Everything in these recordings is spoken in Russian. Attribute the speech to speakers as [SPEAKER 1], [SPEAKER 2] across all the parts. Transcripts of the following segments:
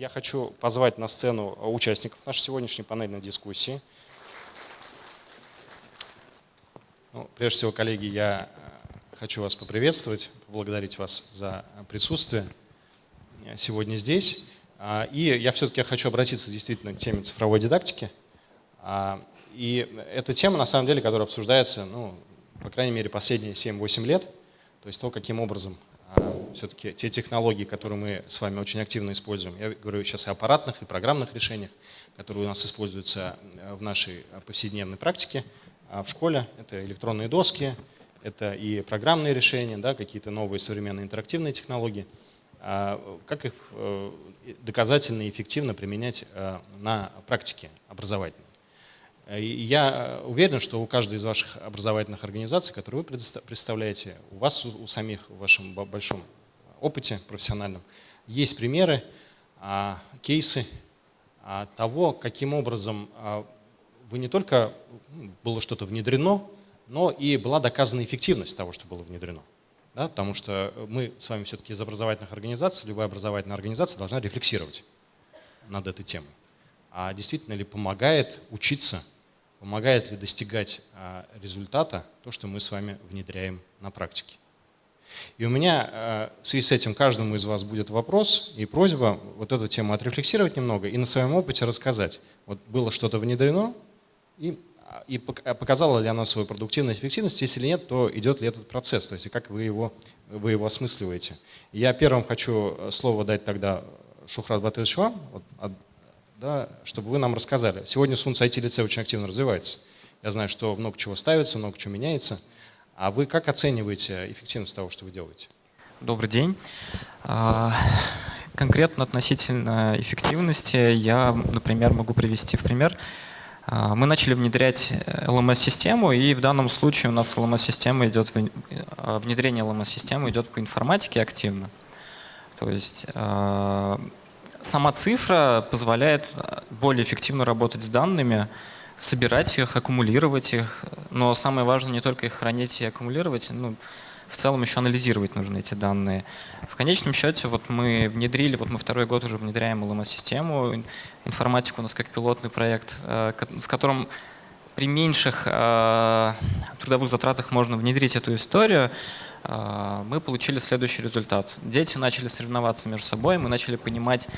[SPEAKER 1] я хочу позвать на сцену участников нашей сегодняшней панельной дискуссии. Ну, прежде всего, коллеги, я э, хочу вас поприветствовать, поблагодарить вас за присутствие сегодня здесь. А, и я все-таки хочу обратиться действительно к теме цифровой дидактики. А, и эта тема, на самом деле, которая обсуждается, ну, по крайней мере, последние 7-8 лет, то есть то, каким образом все-таки те технологии, которые мы с вами очень активно используем, я говорю сейчас и аппаратных, и программных решениях, которые у нас используются в нашей повседневной практике, а в школе это электронные доски, это и программные решения, да, какие-то новые современные интерактивные технологии. А как их э, доказательно и эффективно применять э, на практике образовательной? Я уверен, что у каждой из ваших образовательных организаций, которые вы представляете, у вас у самих в вашем большом опыте профессиональном, есть примеры, а, кейсы того, каким образом вы не только ну, было что-то внедрено, но и была доказана эффективность того, что было внедрено. Да, потому что мы с вами все-таки из образовательных организаций, любая образовательная организация должна рефлексировать над этой темой. А действительно ли помогает учиться, помогает ли достигать а, результата то, что мы с вами внедряем на практике. И у меня а, в связи с этим каждому из вас будет вопрос и просьба вот эту тему отрефлексировать немного и на своем опыте рассказать. Вот было что-то внедрено, и, и показала ли она свою продуктивность, эффективность, если нет, то идет ли этот процесс, то есть как вы его, вы его осмысливаете. Я первым хочу э, слово дать тогда Шухрат Батырович вам, вот, да, чтобы вы нам рассказали. Сегодня Сунц IT-лицей очень активно развивается. Я знаю, что много чего ставится, много чего меняется. А вы как оцениваете эффективность того, что вы делаете?
[SPEAKER 2] Добрый день. А, конкретно относительно эффективности я, например, могу привести в пример а, мы начали внедрять LMS-систему, и в данном случае у нас LMS-система идет, а, внедрение LMS-системы идет по информатике активно. То есть сама цифра позволяет более эффективно работать с данными, собирать их, аккумулировать их. Но самое важное не только их хранить и аккумулировать, ну, в целом еще анализировать нужны эти данные. В конечном счете вот мы внедрили, вот мы второй год уже внедряем LMS-систему, информатику у нас как пилотный проект, э, в котором при меньших э, трудовых затратах можно внедрить эту историю, э, мы получили следующий результат. Дети начали соревноваться между собой, мы начали понимать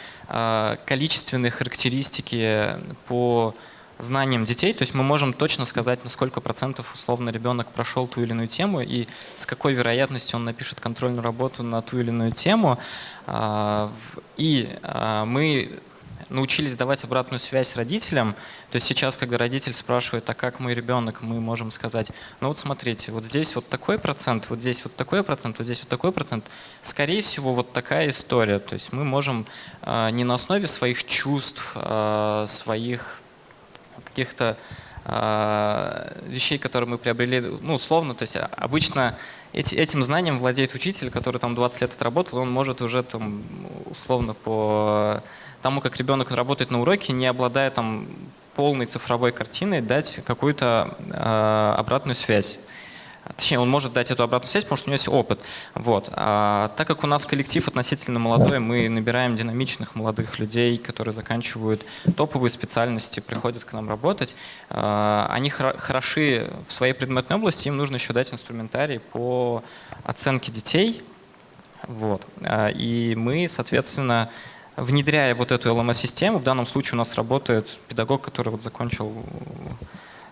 [SPEAKER 2] количественные характеристики по знанием детей, то есть мы можем точно сказать, на сколько процентов условно ребенок прошел ту или иную тему и с какой вероятностью он напишет контрольную работу на ту или иную тему. А, и а, мы научились давать обратную связь родителям. То есть сейчас, когда родитель спрашивает, а как мой ребенок, мы можем сказать, ну вот смотрите, вот здесь вот такой процент, вот здесь вот такой процент, вот здесь вот такой процент. Скорее всего, вот такая история. То есть мы можем а, не на основе своих чувств, своих каких-то э, вещей, которые мы приобрели, ну, условно, то есть обычно эти, этим знанием владеет учитель, который там 20 лет отработал, он может уже там условно по тому, как ребенок работает на уроке, не обладая там полной цифровой картиной, дать какую-то э, обратную связь. Точнее, он может дать эту обратную связь, потому что у него есть опыт. Вот. А, так как у нас коллектив относительно молодой, мы набираем динамичных молодых людей, которые заканчивают топовые специальности, приходят к нам работать. А, они хороши в своей предметной области, им нужно еще дать инструментарий по оценке детей. Вот. А, и мы, соответственно, внедряя вот эту LMS-систему, в данном случае у нас работает педагог, который вот закончил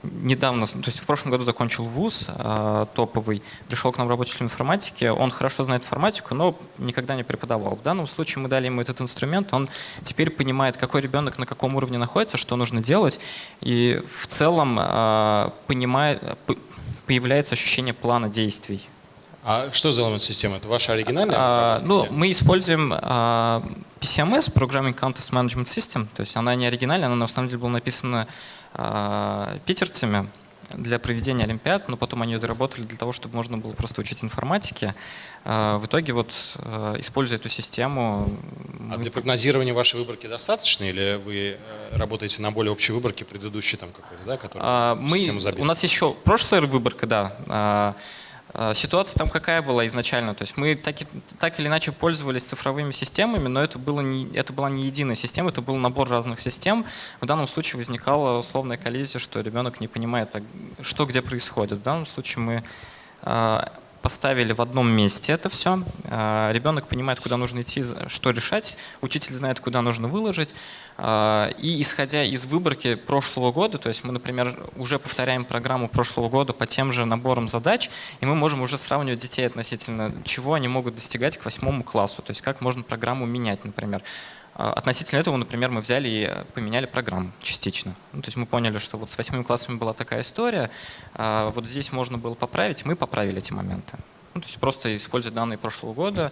[SPEAKER 2] недавно, то есть в прошлом году закончил вуз э, топовый, пришел к нам рабочий член информатики, он хорошо знает информатику, но никогда не преподавал. В данном случае мы дали ему этот инструмент, он теперь понимает, какой ребенок на каком уровне находится, что нужно делать, и в целом э, понимает, появляется ощущение плана действий.
[SPEAKER 1] А что за система? Это ваша оригинальная?
[SPEAKER 2] А, ну, мы используем а, PCMS, Programming Contest Management System, то есть она не оригинальная, она на самом деле была написана а, питерцами для проведения Олимпиад, но потом они доработали для того, чтобы можно было просто учить информатике. А, в итоге, вот, а, используя эту систему...
[SPEAKER 1] А для прогнозирования вашей выборки достаточно или вы э, работаете на более общей выборке предыдущей там какой-то, да,
[SPEAKER 2] которая мы, систему забита? У нас еще прошлая выборка, да, А, ситуация там какая была изначально? То есть мы так, так или иначе пользовались цифровыми системами, но это, было не, это была не единая система, это был набор разных систем. В данном случае возникала условная коллизия, что ребенок не понимает, что где происходит. В данном случае мы а, поставили в одном месте это все. А, ребенок понимает, куда нужно идти, что решать. Учитель знает, куда нужно выложить. А, и исходя из выборки прошлого года, то есть мы, например, уже повторяем программу прошлого года по тем же наборам задач, и мы можем уже сравнивать детей относительно чего они могут достигать к восьмому классу, то есть как можно программу менять, например. А, относительно этого, например, мы взяли и поменяли программу частично. Ну, то есть мы поняли, что вот с восьмыми классами была такая история, а вот здесь можно было поправить, мы поправили эти моменты. Ну, то есть просто используя данные прошлого года,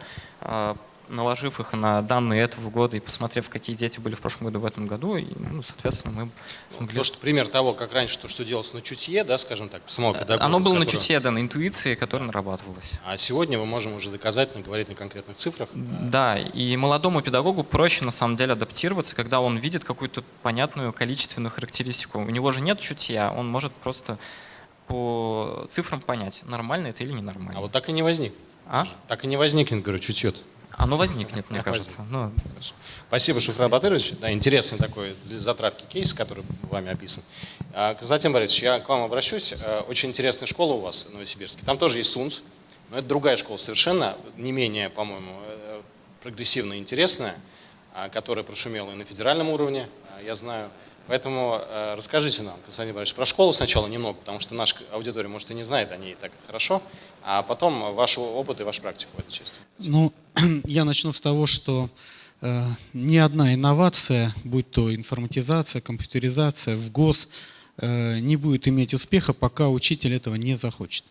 [SPEAKER 2] наложив их на данные этого года и посмотрев, какие дети были в прошлом году в этом году, и, ну, соответственно, мы
[SPEAKER 1] смогли... То, что пример того, как раньше то, что делалось на чутье, да, скажем так, самого
[SPEAKER 2] э, педагога. Оно было который... на чутье, да, на интуиции, которая нарабатывалась.
[SPEAKER 1] А сегодня мы можем уже доказательно говорить на конкретных цифрах.
[SPEAKER 2] Да, и молодому педагогу проще на самом деле адаптироваться, когда он видит какую-то понятную количественную характеристику. У него же нет чутья, он может просто по цифрам понять, нормально это или ненормально.
[SPEAKER 1] А вот так и не возник. А? Так и не возникнет, говорю, чутье -то.
[SPEAKER 2] Оно возникнет, мне кажется. Ну,
[SPEAKER 1] Спасибо, Шуфра Батырович. Да, интересный такой для затравки кейс, который вами описан. А, Константин Борисович, я к вам обращусь. А, очень интересная школа у вас в Новосибирске. Там тоже есть СУНС, но это другая школа совершенно, не менее, по-моему, э, прогрессивно интересная, а, которая прошумела и на федеральном уровне, я знаю. Поэтому э, расскажите нам, Константин Борисович, про школу сначала немного, потому что наша аудитория, может, и не знает о ней так хорошо, а потом ваш опыт и вашу практику в этой части.
[SPEAKER 3] Ну, я начну с того, что э, ни одна инновация, будь то информатизация, компьютеризация в ГОС, э, не будет иметь успеха, пока учитель этого не захочет.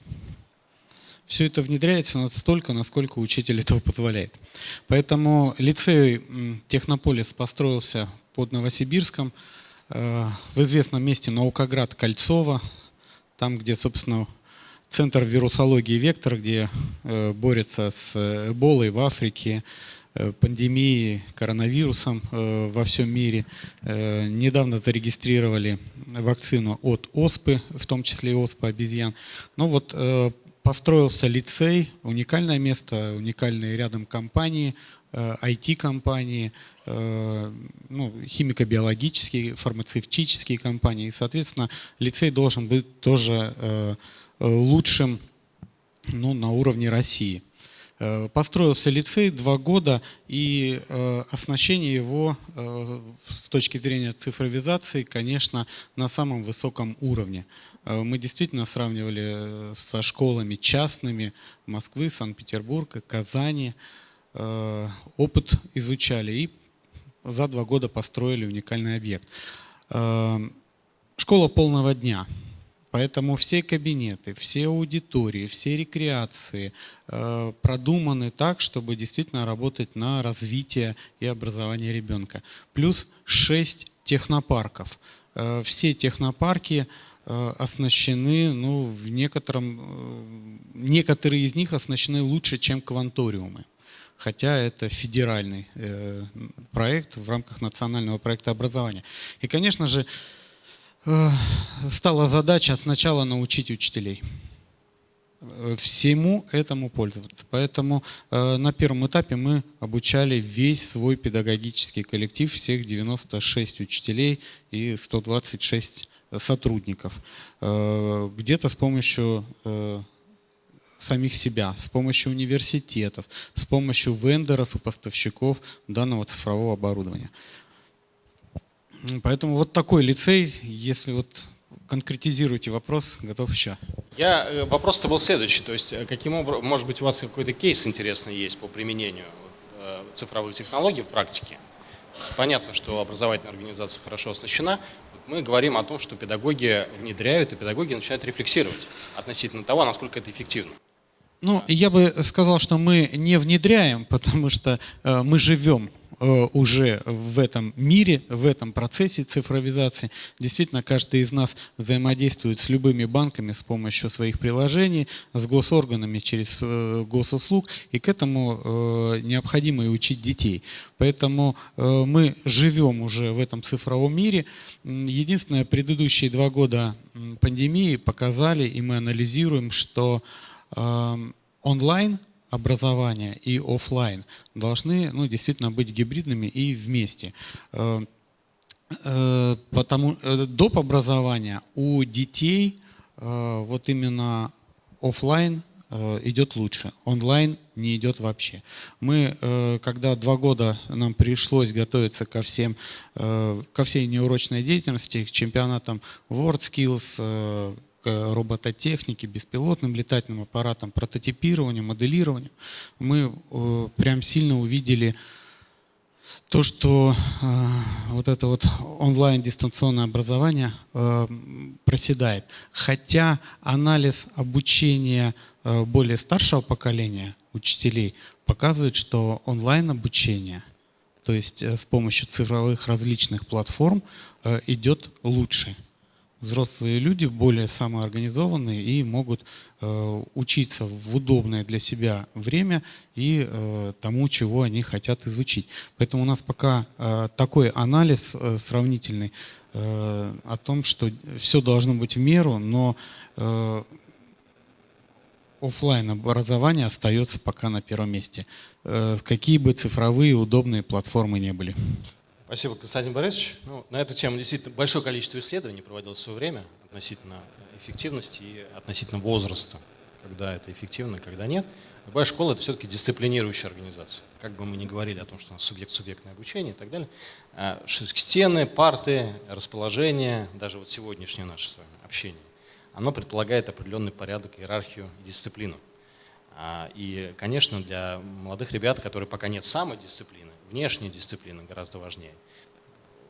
[SPEAKER 3] Все это внедряется настолько, насколько учитель этого позволяет. Поэтому лицей Технополис построился под Новосибирском, Э, в известном месте Наукоград Кольцово, там, где, собственно, центр вирусологии «Вектор», где э, борется с эболой в Африке, э, пандемией, коронавирусом во всем мире. Недавно зарегистрировали вакцину от оспы, в том числе и оспы обезьян. Но вот построился лицей, уникальное место, уникальные рядом компании, IT-компании, Э, ну, химико-биологические, фармацевтические компании. И, соответственно, лицей должен быть тоже э, лучшим ну, на уровне России. Э, построился лицей два года, и оснащение его с точки зрения цифровизации, конечно, на самом высоком уровне. Мы действительно сравнивали со школами частными Москвы, Санкт-Петербурга, Казани, опыт изучали и за два года построили уникальный объект. Школа полного дня. Поэтому все кабинеты, все аудитории, все рекреации э, продуманы так, чтобы действительно работать на развитие и образование ребенка. Плюс шесть технопарков. Э, все технопарки э, оснащены, ну, в некотором, некоторые из них оснащены лучше, чем кванториумы хотя это федеральный э, проект в рамках национального проекта образования. И, конечно же, э, стала задача сначала научить учителей э, всему этому пользоваться. Поэтому э, на первом этапе мы обучали весь свой педагогический коллектив, всех 96 учителей и 126 сотрудников. Э, Где-то с помощью э, самих себя, с помощью университетов, с помощью вендоров и поставщиков данного цифрового оборудования. Поэтому вот такой лицей, если вот конкретизируете вопрос, готов еще.
[SPEAKER 1] Я, э, вопрос-то был следующий, то есть э, каким образом, может быть у вас какой-то кейс интересный есть по применению э, цифровых технологий в практике? Понятно, что образовательная организация хорошо оснащена. Мы говорим о том, что педагоги внедряют, и педагоги начинают рефлексировать относительно того, насколько это эффективно.
[SPEAKER 3] Ну, я бы сказал, что мы не внедряем, потому что мы живем уже в этом мире, в этом процессе цифровизации. Действительно, каждый из нас взаимодействует с любыми банками с помощью своих приложений, с госорганами через э, госуслуг, и к этому э, необходимо и учить детей. Поэтому э, мы живем уже в этом цифровом мире. Единственное, предыдущие два года пандемии показали, и мы анализируем, что онлайн образование и офлайн должны ну, действительно быть гибридными и вместе. Потому доп. образования у детей вот именно офлайн Э, идет лучше, онлайн не идет вообще. Мы, э, когда два года нам пришлось готовиться ко, всем, э, ко всей неурочной деятельности, к чемпионатам WorldSkills, к робототехнике, беспилотным летательным аппаратам, прототипированию, моделированию, мы прям сильно увидели то, что э, вот это вот онлайн дистанционное образование э, проседает. Хотя анализ обучения Э, более старшего поколения учителей показывает, что онлайн-обучение, то есть э, с помощью цифровых различных платформ, э, идет лучше. Взрослые люди более самоорганизованные и могут учиться в удобное для себя время и тому, чего они хотят изучить. Поэтому у нас пока такой анализ сравнительный о том, что все должно быть в меру, но офлайн образование остается пока на первом месте, э, какие бы цифровые удобные платформы не были.
[SPEAKER 1] Спасибо, Константин Борисович. Ну, на эту тему действительно большое количество исследований проводилось в свое время относительно эффективности и относительно возраста, когда это эффективно, когда нет. Любая школа – это все-таки дисциплинирующая организация. Как бы мы ни говорили о том, что у нас субъект-субъектное обучение и так далее. А, стены, парты, расположение, даже вот сегодняшнее наше с вами общение оно предполагает определенный порядок, иерархию и дисциплину. А, и, конечно, для молодых ребят, которые пока нет самодисциплины, внешняя дисциплина гораздо важнее.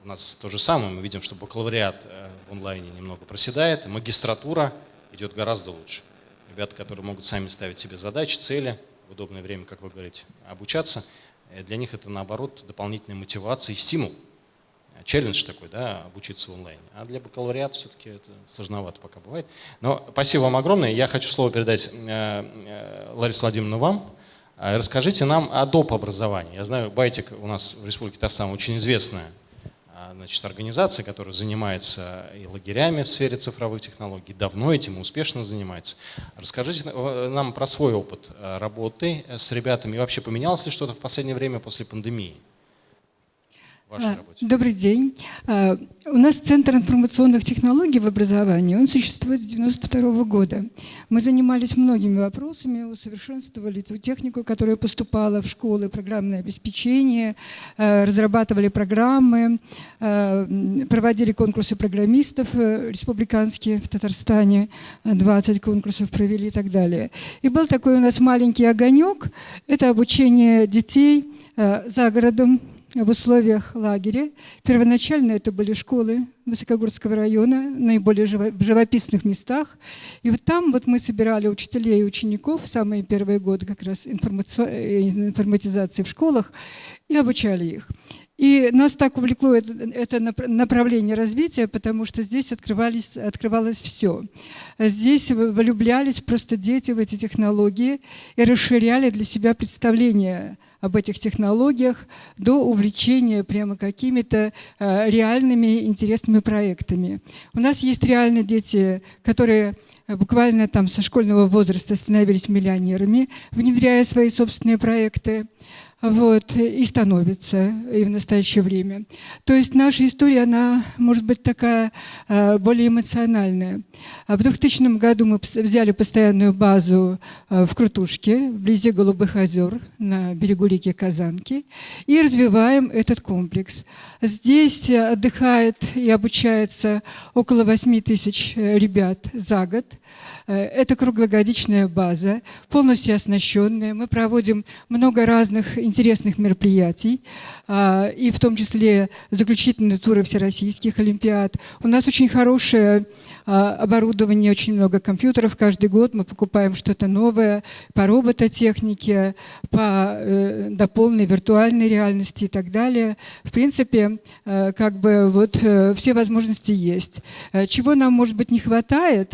[SPEAKER 1] У нас то же самое, мы видим, что бакалавриат э, в онлайне немного проседает, магистратура идет гораздо лучше. Ребята, которые могут сами ставить себе задачи, цели, в удобное время, как вы говорите, обучаться, э, для них это, наоборот, дополнительная мотивация и стимул челлендж такой, да, обучиться онлайн. А для бакалавриата все-таки это сложновато пока бывает. Но спасибо вам огромное. Я хочу слово передать э, э, Ларисе Владимировну вам. Э, расскажите нам о доп. образовании. Я знаю, Байтик у нас в Республике Татарстан очень известная значит, организация, которая занимается и лагерями в сфере цифровых технологий, давно этим успешно занимается. Расскажите нам про свой опыт работы с ребятами и вообще поменялось ли что-то в последнее время после пандемии?
[SPEAKER 4] Вашей а, работе? Добрый день. А, у нас Центр информационных технологий в образовании, он существует с 1992 года. Мы занимались многими вопросами, усовершенствовали ту технику, которая поступала в школы, программное обеспечение, а, разрабатывали программы, проводили конкурсы программистов э, республиканские в Татарстане, 20 конкурсов провели и так далее. И был такой у нас маленький огонек, это обучение детей за городом, в условиях лагеря. Первоначально это были школы Высокогорского района, наиболее живописных местах. И вот там вот мы собирали учителей и учеников в самые первые годы как раз информатизации в школах и обучали их. И нас так увлекло это направление развития, потому что здесь открывались, открывалось все. Здесь влюблялись просто дети в эти технологии и расширяли для себя представление об этих технологиях до увлечения прямо какими-то э, реальными интересными проектами. У нас есть реально дети, которые буквально там со школьного возраста становились миллионерами, внедряя свои собственные проекты вот, и становится и в настоящее время. То есть наша история, она может быть такая э, более эмоциональная. В 2000 году мы взяли постоянную базу э, в Крутушке, вблизи Голубых озер, на берегу реки Казанки, и развиваем этот комплекс. Здесь отдыхает и обучается около 8 тысяч э, ребят за год. Э, это круглогодичная база, полностью оснащенная. Мы проводим много разных интересных мероприятий, и в том числе заключительные туры всероссийских олимпиад. У нас очень хорошее а, оборудование, очень много компьютеров. Каждый год мы покупаем что-то новое по робототехнике, по э, до полной виртуальной реальности и так далее. В принципе, э, как бы вот все возможности есть. Чего нам, может быть, не хватает,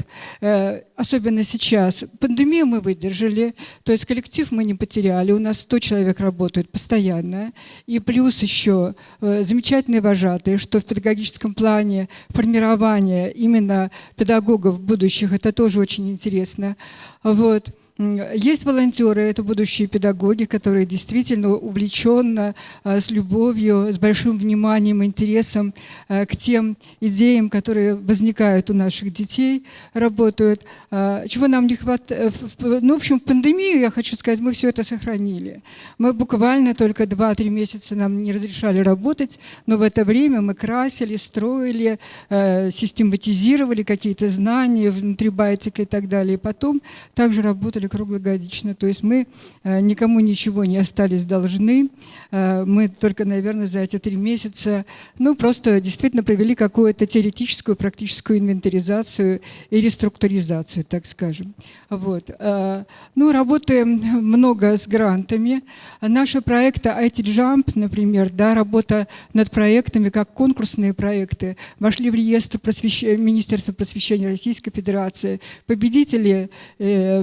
[SPEAKER 4] особенно сейчас. Пандемию мы выдержали, то есть коллектив мы не потеряли, у нас 100 человек работают постоянно, и плюс еще э, замечательные вожатые, что в педагогическом плане формирование именно педагогов будущих, это тоже очень интересно. Вот. Есть волонтеры, это будущие педагоги, которые действительно увлеченно, э, с любовью, с большим вниманием, интересом э, к тем идеям, которые возникают у наших детей, работают. Чего нам не хватает? Ну, в общем, в пандемию, я хочу сказать, мы все это сохранили. Мы буквально только 2-3 месяца нам не разрешали работать, но в это время мы красили, строили, систематизировали какие-то знания внутри байтика и так далее. И потом также работали круглогодично. То есть мы э, никому ничего не остались должны. Э, мы только, наверное, за эти три месяца, ну, просто действительно провели какую-то теоретическую, практическую инвентаризацию и реструктуризацию, так скажем. Вот. Э, ну, работаем много с грантами. Наши проекты IT Jump, например, да, работа над проектами, как конкурсные проекты, вошли в реестр просвещ... Министерства просвещения Российской Федерации. Победители э,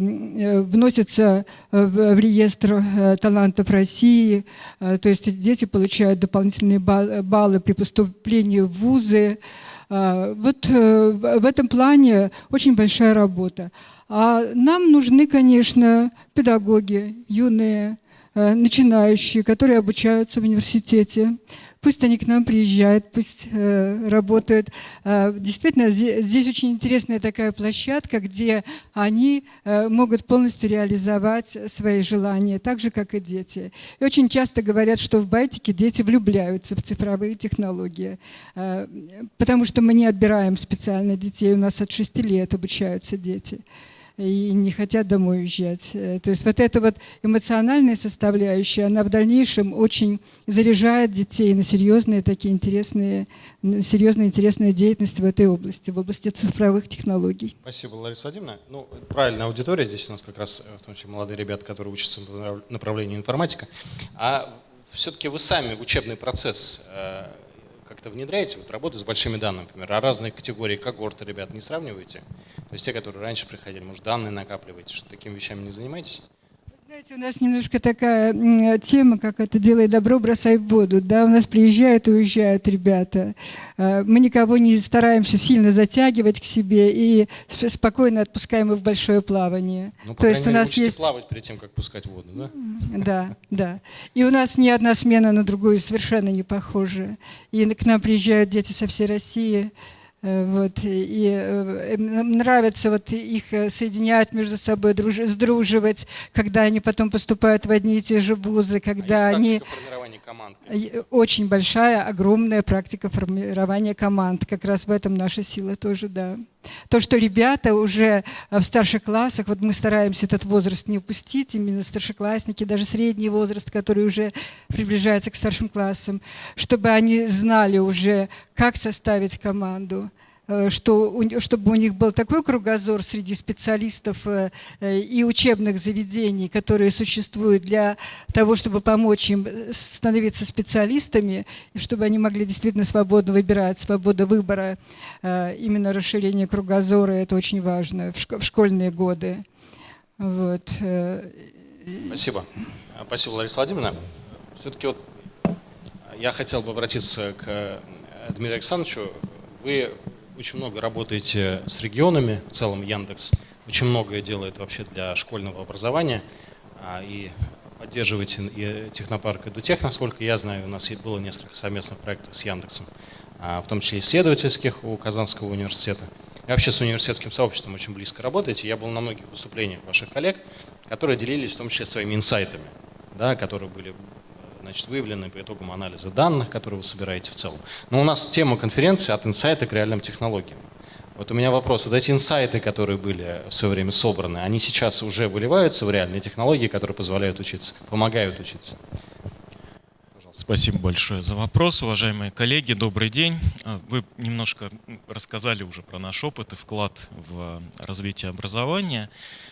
[SPEAKER 4] вносятся в, в реестр э, талантов России, э, то есть дети получают дополнительные баллы при поступлении в вузы. Э, вот э, в этом плане очень большая работа. А нам нужны, конечно, педагоги, юные, э, начинающие, которые обучаются в университете. Пусть они к нам приезжают, пусть э, работают. Э, действительно, здесь, очень интересная такая площадка, где они э, могут полностью реализовать свои желания, так же, как и дети. И очень часто говорят, что в Байтике дети влюбляются в цифровые технологии, э, потому что мы не отбираем специально детей, у нас от 6 лет обучаются дети и не хотят домой уезжать. Э, то есть вот эта вот эмоциональная составляющая, она в дальнейшем очень заряжает детей на серьезные такие интересные, серьезные интересные деятельности в этой области, в области цифровых технологий.
[SPEAKER 1] Спасибо, Лариса Владимировна. Ну, правильная аудитория, здесь у нас как раз э, в том числе молодые ребята, которые учатся в направлении информатика. А все-таки вы сами учебный процесс э, как-то внедряете, вот работу с большими данными, например, а разные категории когорты ребят не сравниваете? То есть те, которые раньше приходили, может, данные накапливаете, что такими вещами не занимаетесь?
[SPEAKER 4] Знаете, у нас немножко такая тема, как это «делай добро, бросай в воду». Да? У нас приезжают и уезжают ребята. А, мы никого не стараемся сильно затягивать к себе и спокойно отпускаем их в большое плавание.
[SPEAKER 1] Ну, по То есть мере, у нас есть плавать перед тем, как пускать воду, да?
[SPEAKER 4] Да, да. И у нас ни одна смена на другую совершенно не похожа. И к нам приезжают дети со всей России – Э, вот, и э, нравится вот их э, соединять между собой, друж, сдруживать, когда они потом поступают в одни и те же вузы, когда а они... команд? Очень большая, огромная практика формирования команд. Как раз в этом наша сила тоже, да. То, что ребята уже в старших классах, вот мы стараемся этот возраст не упустить, именно старшеклассники, даже средний возраст, который уже приближается к старшим классам, чтобы они знали уже, как составить команду, Э, что, чтобы у них был такой кругозор среди специалистов э, э, и учебных заведений, которые существуют для того, чтобы помочь им становиться специалистами, и чтобы они могли действительно свободно выбирать, свобода выбора, именно расширение кругозора, это очень важно в школьные годы. Вот.
[SPEAKER 1] Спасибо. Спасибо, Лариса Владимировна. Все-таки вот я хотел бы обратиться к Дмитрию Александровичу. Вы очень много работаете с регионами, в целом Яндекс очень многое делает вообще для школьного образования а, и поддерживаете и технопарк EduTech, насколько я знаю, у нас было несколько совместных проектов с Яндексом, а, в том числе исследовательских у Казанского университета. И вообще с университетским сообществом очень близко работаете. Я был на многих выступлениях ваших коллег, которые делились в том числе своими инсайтами, да, которые были значит, выявлены по итогам анализа данных, которые вы собираете в целом. Но у нас тема конференции от инсайта к реальным технологиям. Вот у меня вопрос. Вот эти инсайты, которые были в свое время собраны, они сейчас уже выливаются в реальные технологии, которые позволяют учиться, помогают учиться?
[SPEAKER 5] Спасибо большое за вопрос. Уважаемые коллеги, добрый день. А, вы немножко рассказали уже про наш опыт и вклад в развитие образования,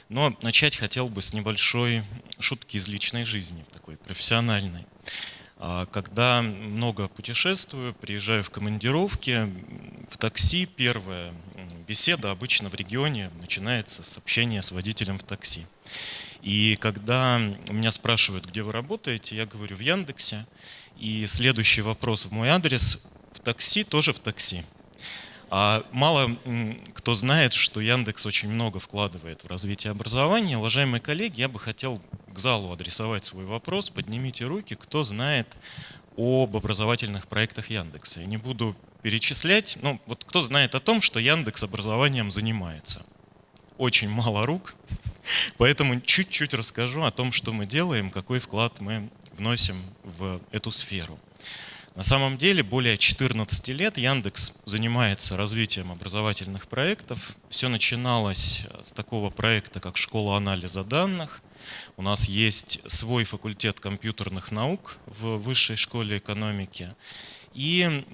[SPEAKER 5] но начать хотел бы с небольшой шутки из личной жизни, такой профессиональной. А, когда много путешествую, приезжаю в командировки, в такси первая беседа обычно в регионе начинается с общения с водителем в такси. И когда меня спрашивают, где вы работаете, я говорю в Яндексе. И следующий вопрос в мой адрес – в такси, тоже в такси. А мало кто знает, что Яндекс очень много вкладывает в развитие образования. Уважаемые коллеги, я бы хотел к залу адресовать свой вопрос. Поднимите руки, кто знает об образовательных проектах Яндекса. Я не буду перечислять, но вот кто знает о том, что Яндекс образованием занимается. Очень мало рук, поэтому чуть-чуть расскажу о том, что мы делаем, какой вклад мы вносим в эту сферу. На самом деле более 14 лет Яндекс занимается развитием образовательных проектов. Все начиналось с такого проекта, как школа анализа данных. У нас есть свой факультет компьютерных наук в высшей школе экономики. И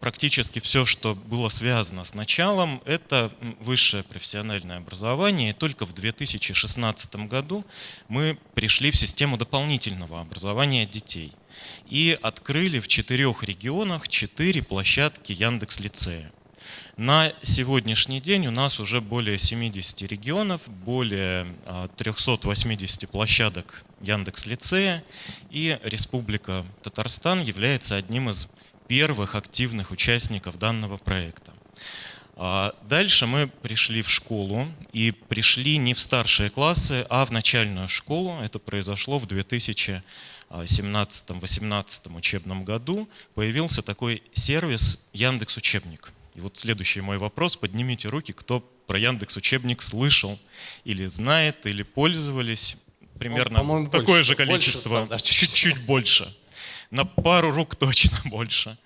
[SPEAKER 5] практически все, что было связано с началом, это высшее профессиональное образование. И только в 2016 году мы пришли в систему дополнительного образования детей – и открыли в четырех регионах четыре площадки Яндекс Лицея. На сегодняшний день у нас уже более 70 регионов, более 380 а, площадок Яндекс Лицея, и Республика Татарстан является одним из первых активных участников данного проекта. А, дальше мы пришли в школу и пришли не в старшие классы, а в начальную школу. Это произошло в 2000 2017-2018 учебном году появился такой сервис Яндекс Учебник. И вот следующий мой вопрос. Поднимите руки, кто про Яндекс Учебник слышал или знает, или пользовались. Примерно ну, такое больше, же количество, чуть-чуть больше. На пару рук точно больше.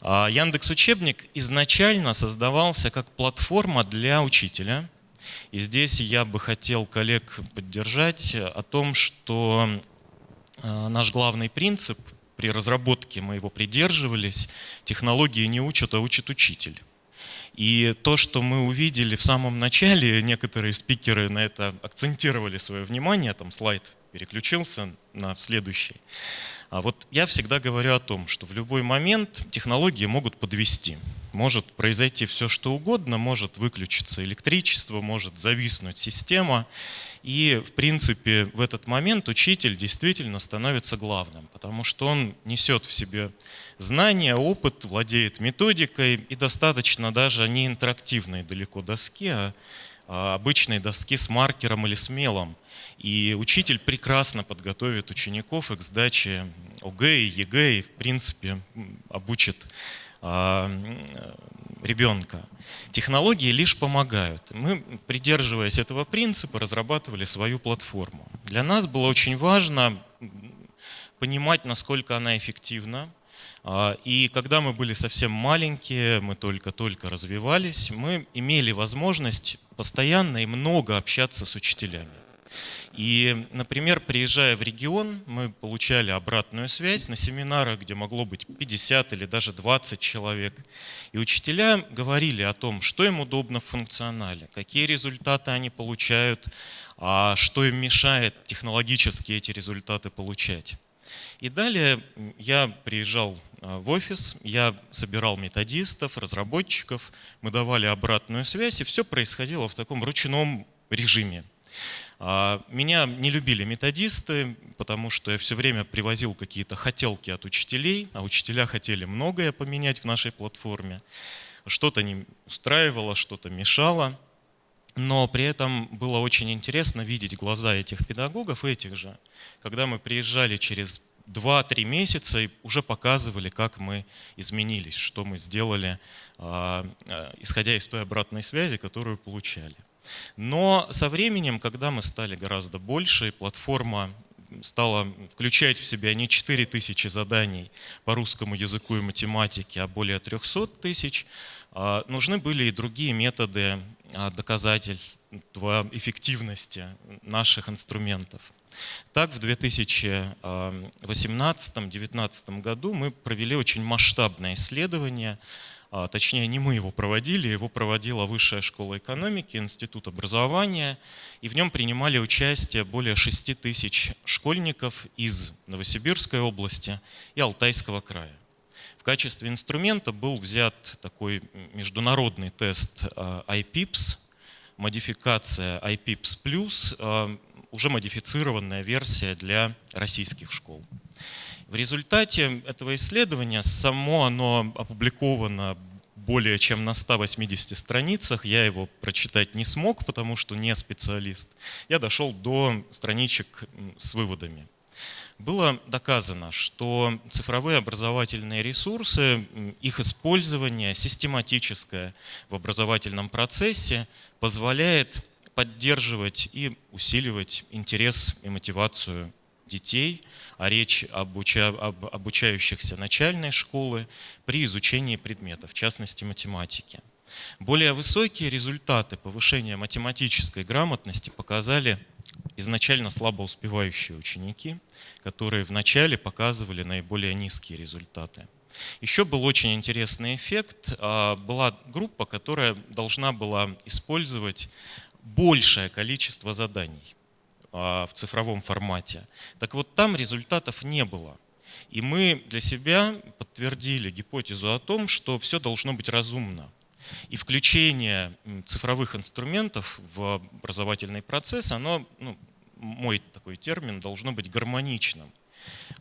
[SPEAKER 5] А Яндекс Учебник изначально создавался как платформа для учителя. И здесь я бы хотел коллег поддержать о том, что наш главный принцип при разработке, мы его придерживались, технологии не учат, а учит учитель. И то, что мы увидели в самом начале, некоторые спикеры на это акцентировали свое внимание, там слайд переключился на следующий. А вот я всегда говорю о том, что в любой момент технологии могут подвести. Может произойти все, что угодно, может выключиться электричество, может зависнуть система. И, в принципе, в этот момент учитель действительно становится главным, потому что он несет в себе знания, опыт, владеет методикой и достаточно даже не интерактивной далеко доски, а, а обычной доски с маркером или с мелом. И учитель прекрасно подготовит учеников к сдаче ОГЭ и ЕГЭ и, в принципе, обучит ребенка. Технологии лишь помогают. Мы, придерживаясь этого принципа, разрабатывали свою платформу. Для нас было очень важно понимать, насколько она эффективна. А, и когда мы были совсем маленькие, мы только-только развивались, мы имели возможность постоянно и много общаться с учителями. И, например, приезжая в регион, мы получали обратную связь на семинарах, где могло быть 50 или даже 20 человек. И учителя говорили о том, что им удобно в функционале, какие результаты они получают, а что им мешает технологически эти результаты получать. И далее я приезжал а, в офис, я собирал методистов, разработчиков, мы давали обратную связь, и все происходило в таком ручном режиме. А, меня не любили методисты, потому что я все время привозил какие-то хотелки от учителей, а учителя хотели многое поменять в нашей платформе. Что-то не устраивало, что-то мешало. Но при этом было очень интересно видеть глаза этих педагогов, этих же, когда мы приезжали через 2-3 месяца и уже показывали, как мы изменились, что мы сделали, а, а, исходя из той обратной связи, которую получали. Но со временем, когда мы стали гораздо больше, платформа стала включать в себя не 4000 заданий по русскому языку и математике, а более 300 тысяч, а, нужны были и другие методы а, доказательства эффективности наших инструментов. Так, в 2018-2019 году мы провели очень масштабное исследование точнее не мы его проводили, его проводила Высшая школа экономики, Институт образования, и в нем принимали участие более 6 тысяч школьников из Новосибирской области и Алтайского края. В качестве инструмента был взят такой международный тест а, IPIPS, модификация IPIPS+, а, уже модифицированная версия для российских школ. В результате этого исследования само оно опубликовано более чем на 180 страницах. Я его прочитать не смог, потому что не специалист. Я дошел до страничек с выводами. Было доказано, что цифровые образовательные ресурсы, их использование систематическое в образовательном процессе позволяет поддерживать и усиливать интерес и мотивацию детей, а речь об, уча, об обучающихся начальной школы при изучении предметов, в частности математики. Более высокие результаты повышения математической грамотности показали изначально слабо успевающие ученики, которые вначале показывали наиболее низкие результаты. Еще был очень интересный эффект. А, была группа, которая должна была использовать большее количество заданий в цифровом формате. Так вот там результатов не было. И мы для себя подтвердили гипотезу о том, что все должно быть разумно. И включение цифровых инструментов в образовательный процесс, оно, ну, мой такой термин, должно быть гармоничным.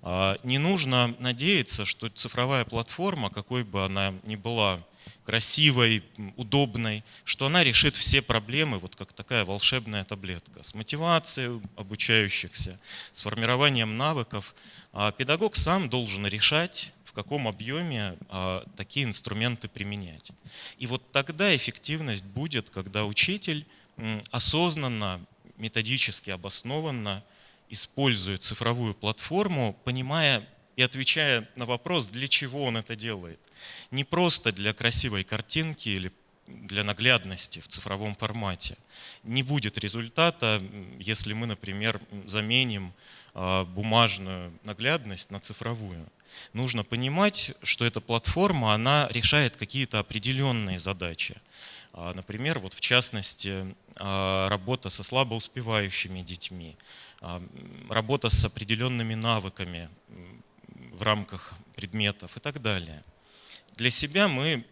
[SPEAKER 5] А, не нужно надеяться, что цифровая платформа, какой бы она ни была красивой, удобной, что она решит все проблемы, вот как такая волшебная таблетка, с мотивацией обучающихся, с формированием навыков. А педагог сам должен решать, в каком объеме а, такие инструменты применять. И вот тогда эффективность будет, когда учитель осознанно, методически обоснованно использует цифровую платформу, понимая и отвечая на вопрос, для чего он это делает не просто для красивой картинки или для наглядности в цифровом формате. Не будет результата, если мы, например, заменим а, бумажную наглядность на цифровую. Нужно понимать, что эта платформа, она решает какие-то определенные задачи. А, например, вот в частности, а, работа со слабоуспевающими детьми, работа с определенными навыками в рамках предметов и так далее. Для себя мы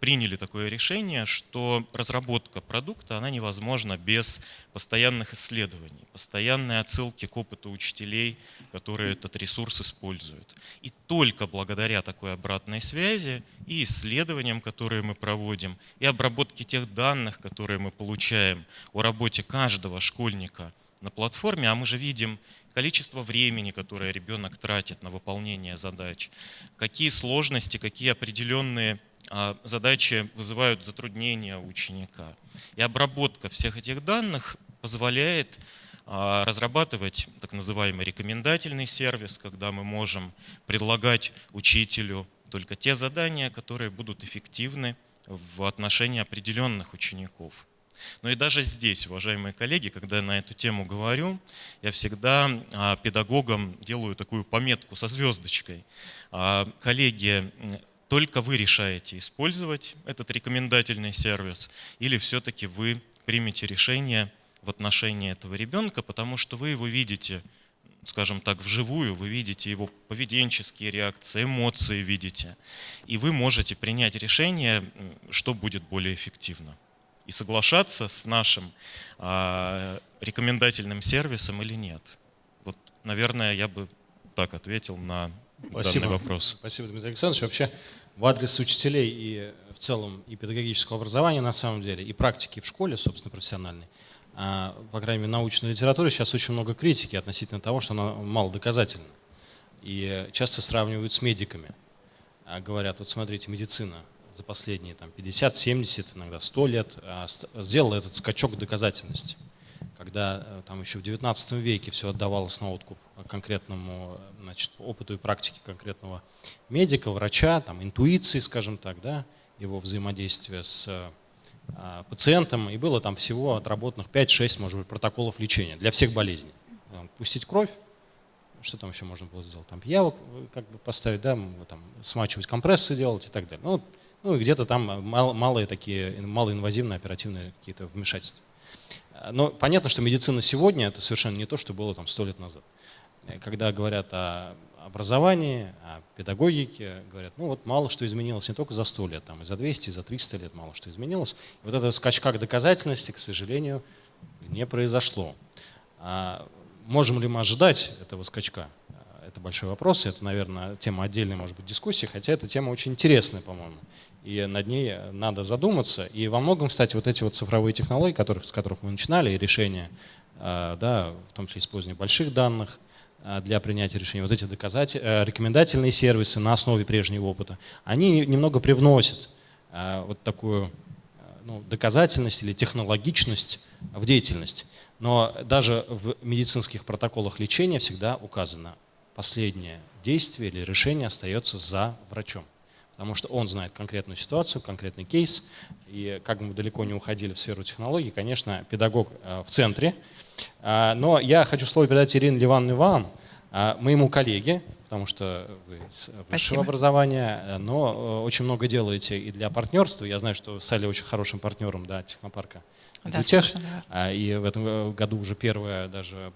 [SPEAKER 5] приняли такое решение, что разработка продукта она невозможна без постоянных исследований, постоянной отсылки к опыту учителей, которые этот ресурс используют. И только благодаря такой обратной связи и исследованиям, которые мы проводим, и обработке тех данных, которые мы получаем о работе каждого школьника на платформе, а мы же видим количество времени, которое ребенок тратит на выполнение задач, какие сложности, какие определенные а, задачи вызывают затруднения у ученика. И обработка всех этих данных позволяет а, разрабатывать так называемый рекомендательный сервис, когда мы можем предлагать учителю только те задания, которые будут эффективны в отношении определенных учеников. Но и даже здесь, уважаемые коллеги, когда я на эту тему говорю, я всегда а, педагогам делаю такую пометку со звездочкой. А, коллеги, только вы решаете использовать этот рекомендательный сервис или все-таки вы примете решение в отношении этого ребенка, потому что вы его видите, скажем так, вживую, вы видите его поведенческие реакции, эмоции видите, и вы можете принять решение, что будет более эффективно и соглашаться с нашим а, рекомендательным сервисом или нет. Вот, наверное, я бы так ответил на Спасибо. данный вопрос.
[SPEAKER 1] Спасибо, Дмитрий Александрович. Вообще, в адрес учителей и в целом и педагогического образования на самом деле, и практики в школе, собственно, профессиональной, а, по крайней мере, научной литературе сейчас очень много критики относительно того, что она мало доказательна. И часто сравнивают с медиками. А, говорят, вот смотрите, медицина за последние там, 50, 70, иногда 100 лет а, сделал этот скачок доказательности. Когда э, там еще в 19 веке все отдавалось на откуп конкретному значит, опыту и практике конкретного медика, врача, там, интуиции, скажем так, да, его взаимодействия с а, пациентом, и было там всего отработанных 5-6, может быть, протоколов лечения для всех болезней. Пустить кровь, что там еще можно было сделать? Там пиявок э, как бы поставить, да, там, смачивать компрессы делать и так далее. Ну, ну и где-то там мал, малые такие, малоинвазивные оперативные какие-то вмешательства. Но понятно, что медицина сегодня это совершенно не то, что было там сто лет назад. Когда говорят о образовании, о педагогике, говорят, ну вот мало что изменилось не только за 100 лет, там и за 200, и за 300 лет мало что изменилось. И вот это скачка к доказательности, к сожалению, не произошло. А можем ли мы ожидать этого скачка? Это большой вопрос, это, наверное, тема отдельной, может быть, дискуссии, хотя эта тема очень интересная, по-моему и над ней надо задуматься. И во многом, кстати, вот эти вот цифровые технологии, которых, с которых мы начинали, и решения, э, да, в том числе использование больших данных э, для принятия решений, вот эти доказатель, э, рекомендательные сервисы на основе прежнего опыта, они немного привносят вот такую ну, доказательность или технологичность в деятельность. Но даже в медицинских протоколах лечения всегда указано последнее действие или решение остается за врачом потому что он знает конкретную ситуацию, конкретный кейс, и как бы мы далеко не уходили в сферу технологий, конечно, педагог э, в центре. А, но я хочу слово передать Ирине Ливановне вам, а, моему коллеге, потому что вы с высшего Спасибо. образования, э, но э, очень много делаете и для партнерства. Я знаю, что стали очень хорошим партнером да, технопарка да, Гутех, а, и в этом году уже первое даже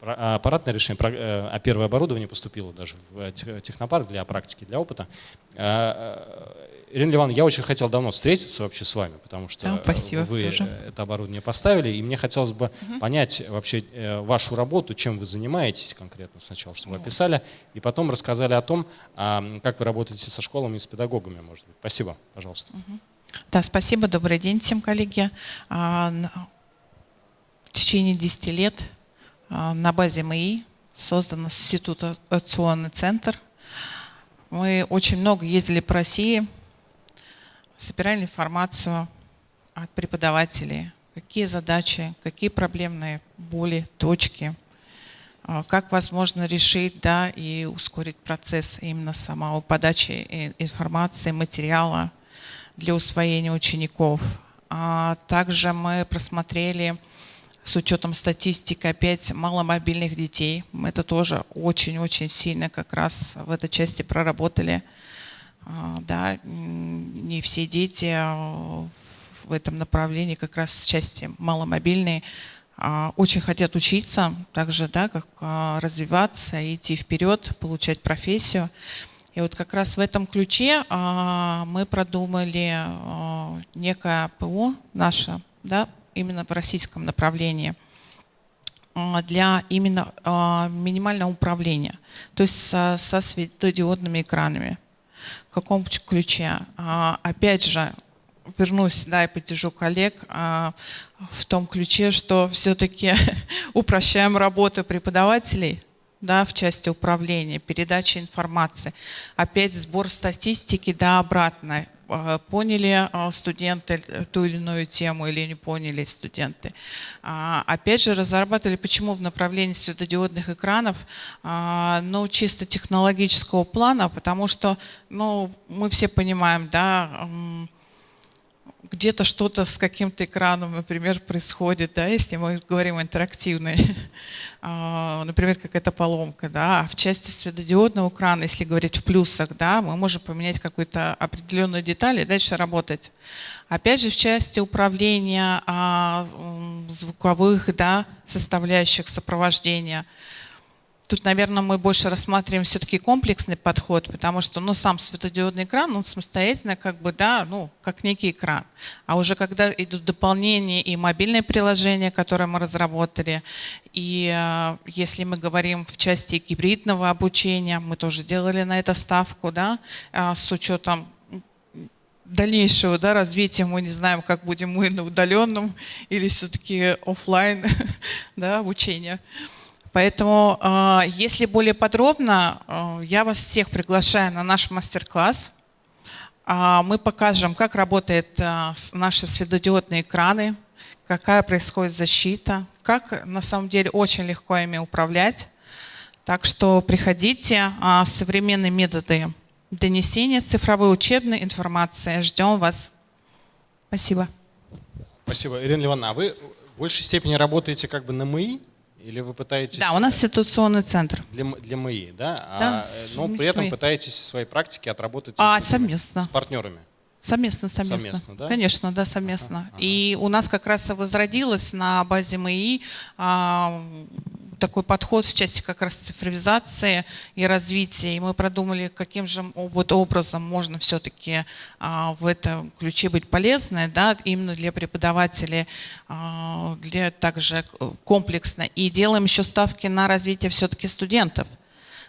[SPEAKER 1] аппаратное решение, э, а первое оборудование поступило даже в э, технопарк для практики, для опыта. А, э, Ирина Ливановна, я очень хотел давно встретиться вообще с вами, потому что да, спасибо, вы тоже. это оборудование поставили, и мне хотелось бы угу. понять вообще вашу работу, чем вы занимаетесь конкретно сначала, чтобы вы описали, и потом рассказали о том, а, как вы работаете со школами и с педагогами, может быть. Спасибо, пожалуйста.
[SPEAKER 6] Угу. Да, спасибо, добрый день всем, коллеги. В течение 10 лет а, на базе МИИ создан ситуационный центр. Мы очень много ездили по России, собирали информацию от преподавателей, какие задачи, какие проблемные боли, точки, а, как возможно решить да, и ускорить процесс именно самого подачи информации, материала для усвоения учеников. А также мы просмотрели с учетом статистики опять маломобильных детей. Мы это тоже очень-очень сильно как раз в этой части проработали. А, да, не все дети а, в этом направлении, как раз в части маломобильные, а, очень хотят учиться, также да, как развиваться, идти вперед, получать профессию. И вот как раз в этом ключе мы продумали некое ПО наше, да, именно в российском направлении а, для именно а, минимального управления, то есть со, светодиодными экранами. В каком ключе? А, опять же, вернусь да, и поддержу коллег в том ключе, что все-таки упрощаем работу преподавателей, да, в части управления, передачи информации. Опять сбор статистики, да, обратно. Э, поняли э, студенты ту или иную тему или не поняли студенты. А, опять же, разрабатывали, почему в направлении светодиодных экранов, а, ну, чисто технологического плана, потому что, ну, мы все понимаем, да, где-то что-то с каким-то экраном, например, происходит, да, если мы говорим интерактивный, а, например, какая-то поломка, да, а в части светодиодного экрана, если говорить в плюсах, да, мы можем поменять какую-то определенную деталь и дальше работать. Опять же, в части управления а, звуковых, да, составляющих сопровождения – Тут, наверное, мы больше рассматриваем все-таки комплексный подход, потому что ну, сам светодиодный экран, он самостоятельно как бы, да, ну, как некий экран. А уже когда идут дополнения и мобильные приложения, которые мы разработали, и э, если мы говорим в части гибридного обучения, мы тоже делали на это ставку, да, э, с учетом дальнейшего да, развития мы не знаем, как будем мы на удаленном или все-таки офлайн да, обучение. Поэтому, а, если более подробно, а, я вас всех приглашаю на наш мастер-класс. А, мы покажем, как работают наши светодиодные экраны, какая происходит защита, как на самом деле очень легко ими управлять. Так что приходите, современные методы донесения цифровой учебной информации. Ждем вас. Спасибо.
[SPEAKER 1] Спасибо. Ирина Ливановна, а вы в большей степени работаете как бы на МИИ? Или вы пытаетесь...
[SPEAKER 6] Да, у нас ситуационный центр.
[SPEAKER 1] Для, для МИИ, да? да а, но при этом пытаетесь свои практики отработать
[SPEAKER 6] а, совместно.
[SPEAKER 1] с партнерами.
[SPEAKER 6] Совместно, совместно. совместно да? Конечно, да, совместно. Ага, ага. И у нас как раз возродилось на базе МИИ а, такой подход в части как раз цифровизации и развития. И мы продумали, каким же вот образом можно все-таки а, в этом ключе быть полезной, да, именно для преподавателей, а, для также комплексно. И делаем еще ставки на развитие все-таки студентов.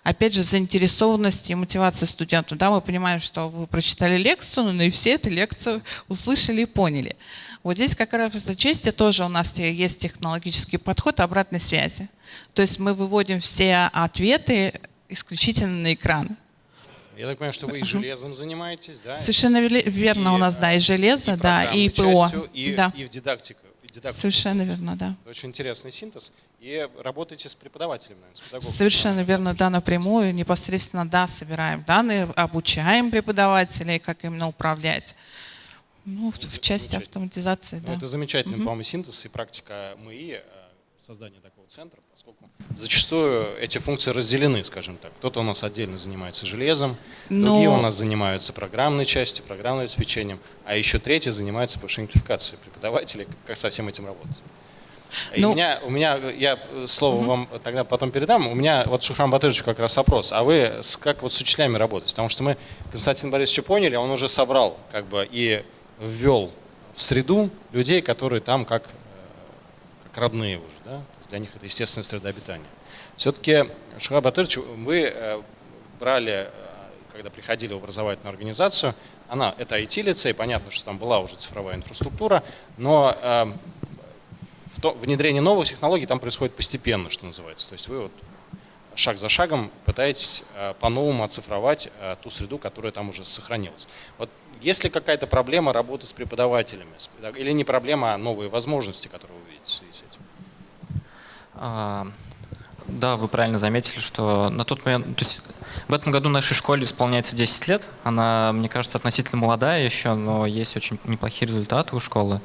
[SPEAKER 6] опять же, заинтересованности и мотивации студентов. Да, мы понимаем, что вы прочитали лекцию, но и все эту лекцию услышали и поняли. Вот здесь как раз в части тоже у нас есть технологический подход обратной связи. То есть мы выводим все ответы исключительно на экран.
[SPEAKER 1] Я так понимаю, что вы и железом занимаетесь, да?
[SPEAKER 6] Совершенно верно, и, у нас, да, и железо, и да, и ПО.
[SPEAKER 1] Частью, и,
[SPEAKER 6] да.
[SPEAKER 1] и в дидактику.
[SPEAKER 6] Совершенно верно, да.
[SPEAKER 1] Очень интересный синтез. И работаете с преподавателем, наверное, с
[SPEAKER 6] педагогом. Совершенно верно, да, напрямую, непосредственно, да, собираем данные, обучаем преподавателей, как именно управлять. Ну, в, в части автоматизации, ну, да.
[SPEAKER 1] Это замечательный, угу. по-моему, синтез и практика МИИ, э, создания такого центра, поскольку зачастую эти функции разделены, скажем так. Кто-то у нас отдельно занимается железом, Но... другие у нас занимаются программной частью, программным обеспечением, а еще третьи занимаются повышением квалификации преподавателей, как со всем этим работать. Ну, у меня, у меня, я слово угу. вам тогда потом передам. У меня вот Шухрам Батырович как раз вопрос. А вы с, как вот с учителями работаете? Потому что мы Константин Борисович поняли, он уже собрал как бы и ввел в среду людей, которые там как, э, как родные уже. Да? Для них это естественная среда обитания. Все-таки, Шухрам Батырович, вы э, брали, э, когда приходили в образовательную организацию, она, это IT-лицей, понятно, что там была уже цифровая инфраструктура, но внедрение новых технологий там происходит постепенно, что называется. То есть вы вот шаг за шагом пытаетесь э, по-новому оцифровать э, ту среду, которая там уже сохранилась. Вот есть ли какая-то проблема работы с преподавателями? Или не проблема, а новые возможности, которые вы видите в связи с этим?
[SPEAKER 2] А, да, вы правильно заметили, что на тот момент, то есть в этом году нашей школе исполняется 10 лет. Она, мне кажется, относительно молодая еще, но есть очень неплохие результаты у школы.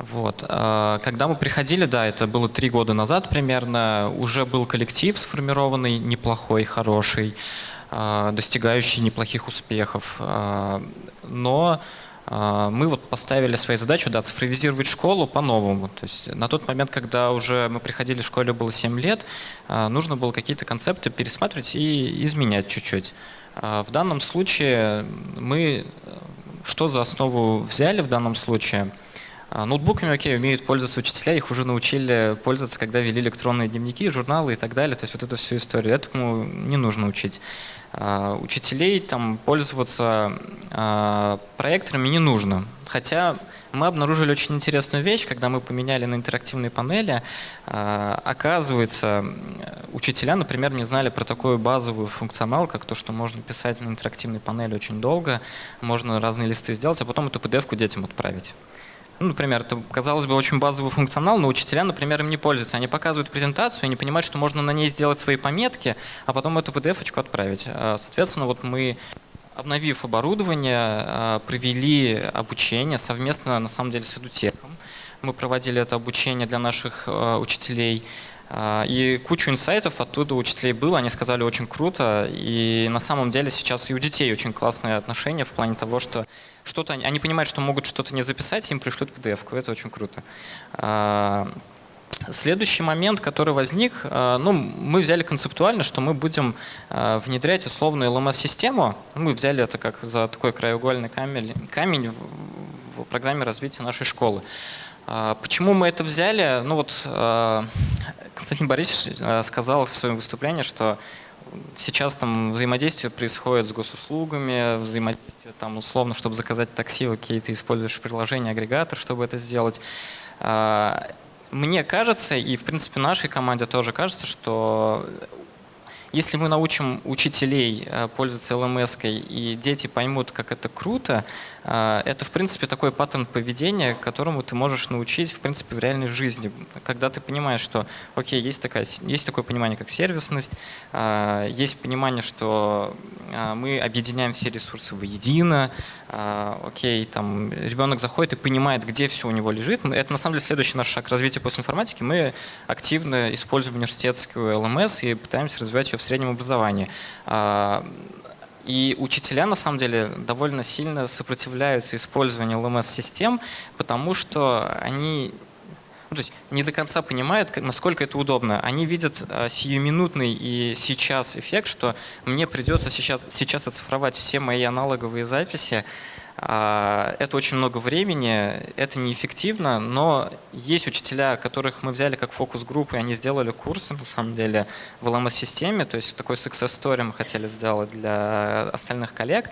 [SPEAKER 2] Вот. А, когда мы приходили, да, это было три года назад примерно, уже был коллектив сформированный, неплохой, хороший, а, достигающий неплохих успехов. А, но мы вот поставили своей задачу да, цифровизировать школу по-новому. То есть на тот момент, когда уже мы приходили, в школе было 7 лет, нужно было какие-то концепты пересматривать и изменять чуть-чуть. В данном случае мы что за основу взяли в данном случае – ноутбуками, окей, умеют пользоваться учителя, их уже научили пользоваться, когда вели электронные дневники, журналы и так далее. То есть вот эту всю историю. Этому не нужно учить. А, учителей там пользоваться а, проекторами не нужно. Хотя мы обнаружили очень интересную вещь, когда мы поменяли на интерактивные панели. Оказывается, учителя, например, не знали про такой базовый функционал, как то, что можно писать на интерактивной панели очень долго, можно разные листы сделать, а потом эту PDF-ку детям отправить. Ну, например, это, казалось бы, очень базовый функционал, но учителя, например, им не пользуются. Они показывают презентацию, они понимают, что можно на ней сделать свои пометки, а потом эту PDF-очку отправить. А, соответственно, вот мы обновив оборудование, а, провели обучение совместно, на самом деле, с Эдутеком. Мы проводили это обучение для наших а, учителей. И кучу инсайтов оттуда учителей было, они сказали очень круто. И на самом деле сейчас и у детей очень классные отношения в плане того, что что-то они, они понимают, что могут что-то не записать, им пришлют PDF-ку. Это очень круто. А, следующий момент, который возник, а, ну, мы взяли концептуально, что мы будем а, внедрять условную LMS-систему. Мы взяли это как за такой краеугольный камень в программе развития нашей школы. Почему мы это взяли? Ну вот Константин Борисович сказал в своем выступлении, что сейчас там взаимодействие происходит с госуслугами, взаимодействие там условно, чтобы заказать такси, окей, ты используешь приложение, агрегатор, чтобы это сделать. А, мне кажется, и в принципе нашей команде тоже кажется, что если мы научим учителей э, пользоваться LMS, и дети поймут, как это круто, э, это, в принципе, такой паттерн поведения, которому ты можешь научить, в принципе, в реальной жизни. Когда ты понимаешь, что, окей, есть, такая, есть такое понимание, как сервисность, э, есть понимание, что мы объединяем все ресурсы воедино, окей, там ребенок заходит и понимает, где все у него лежит. Это, на самом деле, следующий наш шаг развития после информатики. Мы активно используем университетскую LMS и пытаемся развивать ее в среднем образовании. И учителя, на самом деле, довольно сильно сопротивляются использованию LMS-систем, потому что они ну, то есть не до конца понимают, насколько это удобно. Они видят а, сиюминутный и сейчас эффект, что мне придется сейчас, сейчас оцифровать все мои аналоговые записи, это очень много времени, это неэффективно, но есть учителя, которых мы взяли как фокус-группу, и они сделали курсы, на самом деле, в LMS-системе, то есть такой success story мы хотели сделать для остальных коллег.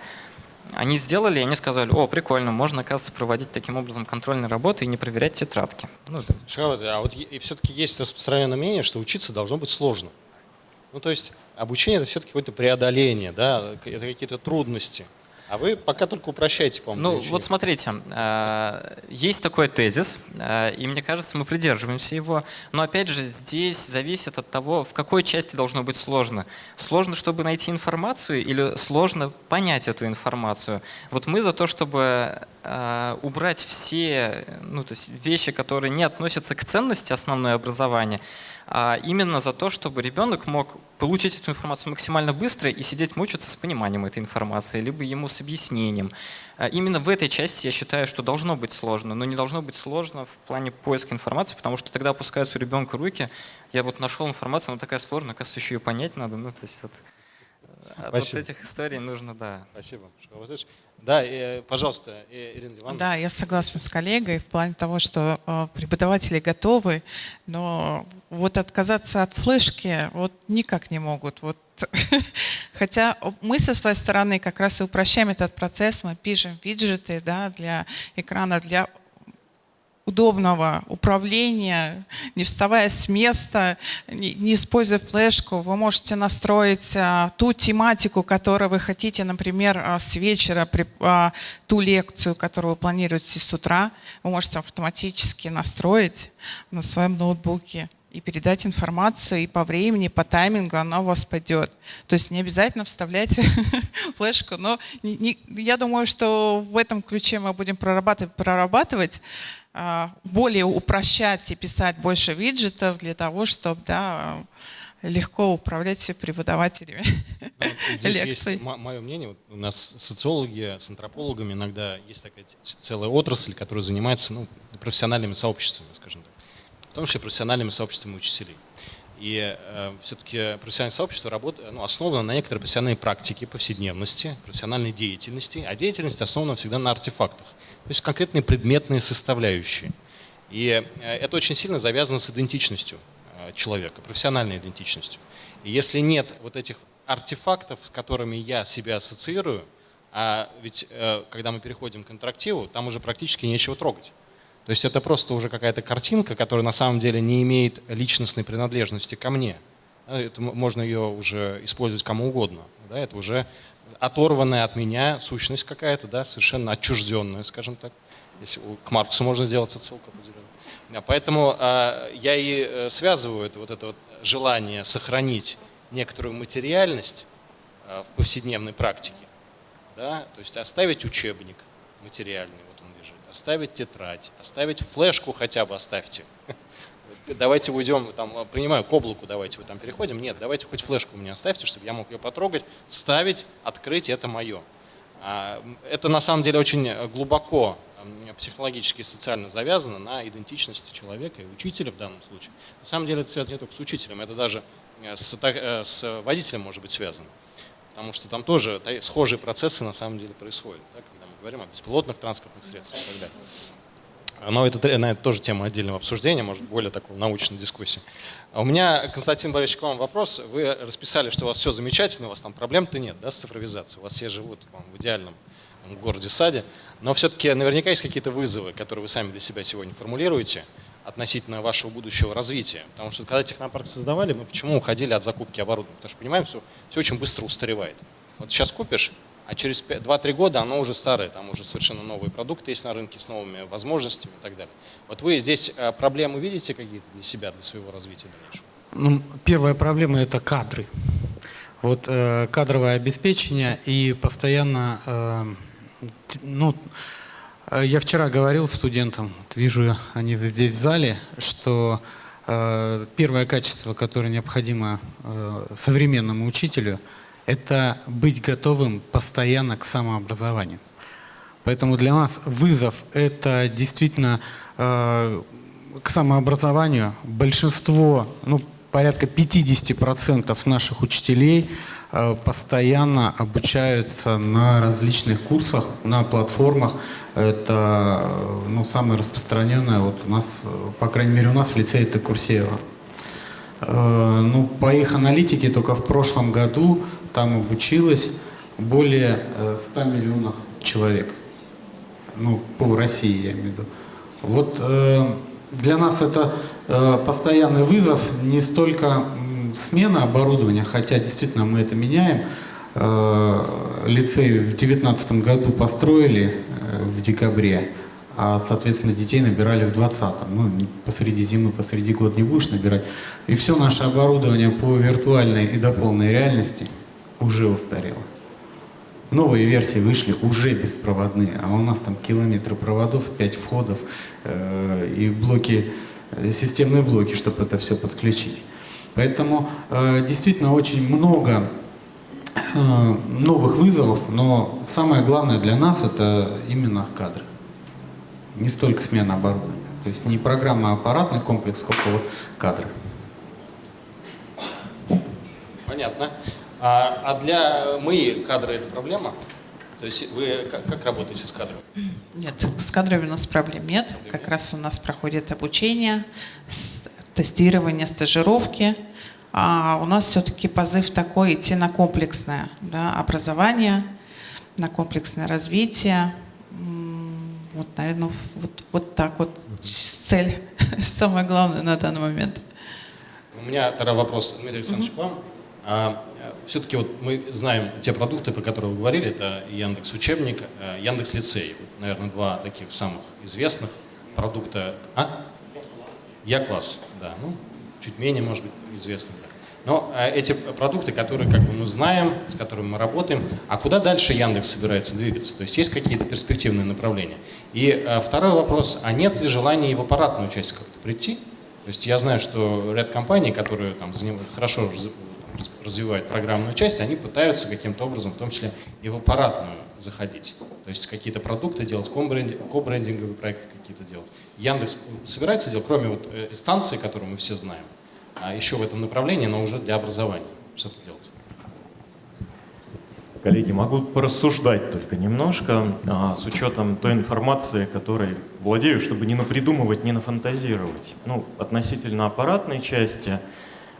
[SPEAKER 2] Они сделали, и они сказали, о, прикольно, можно, оказывается, проводить таким образом контрольные работы и не проверять тетрадки.
[SPEAKER 1] Ну, Шахават, а вот и все-таки есть распространенное мнение, что учиться должно быть сложно. Ну, то есть обучение – это все-таки какое-то преодоление, да, это какие-то трудности. А вы пока только упрощаете, по-моему.
[SPEAKER 2] Ну, вот смотрите, э, есть такой тезис, э, и мне кажется, мы придерживаемся его. Но опять же, здесь зависит от того, в какой части должно быть сложно. Сложно, чтобы найти информацию, или сложно понять эту информацию. Вот мы за то, чтобы э, убрать все ну, то есть вещи, которые не относятся к ценности основное образования, а именно за то, чтобы ребенок мог получить эту информацию максимально быстро и сидеть мучиться с пониманием этой информации, либо ему с объяснением. А именно в этой части я считаю, что должно быть сложно, но не должно быть сложно в плане поиска информации, потому что тогда опускаются у ребенка руки. Я вот нашел информацию, она такая сложная, оказывается, еще ее понять надо. Ну, то есть вот, от вот этих историй нужно, да.
[SPEAKER 1] Спасибо. Да, э, пожалуйста, Ирина Ивановна.
[SPEAKER 6] Да, я согласна с коллегой в плане того, что э, преподаватели готовы, но вот отказаться от флешки вот никак не могут. Вот. Хотя мы со своей стороны как раз и упрощаем этот процесс, мы пишем виджеты да, для экрана, для удобного управления, не вставая с места, не, используя флешку, вы можете настроить а, ту тематику, которую вы хотите, например, а, с вечера, а, ту лекцию, которую вы планируете с утра, вы можете автоматически настроить на своем ноутбуке и передать информацию, и по времени, по таймингу она у вас пойдет. То есть не обязательно вставлять флешку, но не, не, я думаю, что в этом ключе мы будем прорабатывать, прорабатывать более упрощать и писать больше виджетов для того, чтобы да, легко управлять преподавателями ну,
[SPEAKER 1] Здесь лекций. есть мое мнение. Вот у нас социологи с антропологами иногда есть такая целая отрасль, которая занимается ну, профессиональными сообществами, скажем так. В том числе профессиональными сообществами учителей. И э, все-таки профессиональное сообщество работает, ну, основано на некоторой профессиональной практике, повседневности, профессиональной деятельности, а деятельность основана всегда на артефактах. То есть конкретные предметные составляющие. И э, это очень сильно завязано с идентичностью э, человека, профессиональной идентичностью. И если нет вот этих артефактов, с которыми я себя ассоциирую, а ведь э, когда мы переходим к интерактиву, там уже практически нечего трогать. То есть это просто уже какая-то картинка, которая на самом деле не имеет личностной принадлежности ко мне. Это можно ее уже использовать кому угодно. Да, это уже оторванная от меня сущность какая-то, да, совершенно отчужденная, скажем так. Если к Марксу можно сделать отсылку определенную. Поэтому э, я и э, связываю это, вот это вот желание сохранить некоторую материальность э, в повседневной практике. Да? То есть оставить учебник материальный, вот он лежит, оставить тетрадь, оставить флешку хотя бы оставьте давайте уйдем, там, принимаю к облаку, давайте вы там переходим. Нет, давайте хоть флешку мне оставьте, чтобы я мог ее потрогать, вставить, открыть, это мое. А, это на самом деле очень глубоко психологически и социально завязано на идентичности человека и учителя в данном случае. На самом деле это связано не только с учителем, это даже э, с, э, с водителем может быть связано. Потому что там тоже схожие процессы на самом деле происходят, да, когда мы говорим о беспилотных транспортных средствах и так далее. Но это, наверное, тоже тема отдельного обсуждения, может, более такой научной дискуссии. А у меня, Константин Борисович, к вам вопрос. Вы расписали, что у вас все замечательно, у вас там проблем-то нет да, с цифровизацией. У вас все живут в идеальном городе-саде. Но все-таки наверняка есть какие-то вызовы, которые вы сами для себя сегодня формулируете относительно вашего будущего развития. Потому что когда технопарк создавали, мы почему уходили от закупки оборудования? Потому что понимаем, что все очень быстро устаревает. Вот сейчас купишь, а через 2-3 года оно уже старое, там уже совершенно новые продукты есть на рынке с новыми возможностями и так далее. Вот вы здесь э, проблемы видите какие-то для себя, для своего развития дальнейшего?
[SPEAKER 3] Ну, первая проблема – это кадры. Вот э, кадровое обеспечение и постоянно, э, ну, э, я вчера говорил студентам, вот вижу они здесь в зале, что э, первое качество, которое необходимо э, современному учителю – это быть готовым постоянно к самообразованию. Поэтому для нас вызов – это действительно э, к самообразованию. Большинство, ну, порядка 50% наших учителей э, постоянно обучаются на различных курсах, на платформах. Это э, ну, самое распространенное вот у нас, по крайней мере у нас в лицее это Курсеева. Ну, по их аналитике только в прошлом году там обучилось более 100 миллионов человек. Ну, по России я имею в виду. Вот для нас это постоянный вызов не столько смена оборудования, хотя действительно мы это меняем. Э, лицей в 2019 году построили э, в декабре, а, соответственно, детей набирали в 2020. Ну, посреди зимы, посреди года не будешь набирать. И все наше оборудование по виртуальной и до полной реальности уже устарело. Новые версии вышли уже беспроводные, а у нас там километры проводов, 5 входов э, и блоки, э, системные блоки, чтобы это все подключить. Поэтому э, действительно очень много э, новых вызовов, но самое главное для нас это именно кадры. Не столько смена оборудования. То есть не программа, а аппаратный комплекс, сколько вот кадры.
[SPEAKER 1] Понятно. А, а для МИИ кадры это проблема? То есть вы как, как работаете с кадрами?
[SPEAKER 6] Нет, с кадрами у нас проблем нет. Как раз у нас проходит обучение, тестирование, стажировки. А у нас все-таки позыв такой идти на комплексное да, образование, на комплексное развитие. Вот, наверное, вот, вот так вот цель, самое главное на данный момент.
[SPEAKER 1] У меня тогда вопрос, Дмитрий Александрович, к вам. А, все-таки вот мы знаем те продукты, про которые вы говорили, это Яндекс Учебник, э, Яндекс Лицей. Наверное, два таких самых известных продукта. А? Я-класс, да. Ну, чуть менее, может быть, известны. Но э, эти продукты, которые как бы мы знаем, с которыми мы работаем, а куда дальше Яндекс собирается двигаться? То есть есть какие-то перспективные направления? И э, второй вопрос, а нет ли желания и в аппаратную часть как-то прийти? То есть я знаю, что ряд компаний, которые там, хорошо развивают программную часть, они пытаются каким-то образом, в том числе и в аппаратную заходить. То есть какие-то продукты делать, кобрендинговые проекты какие-то делать. Яндекс собирается делать, кроме вот э, станции, которую мы все знаем, а еще в этом направлении, но уже для образования что-то делать.
[SPEAKER 5] Коллеги, могу порассуждать только немножко, а, с учетом той информации, которой владею, чтобы не напридумывать, не нафантазировать. Ну, относительно аппаратной части,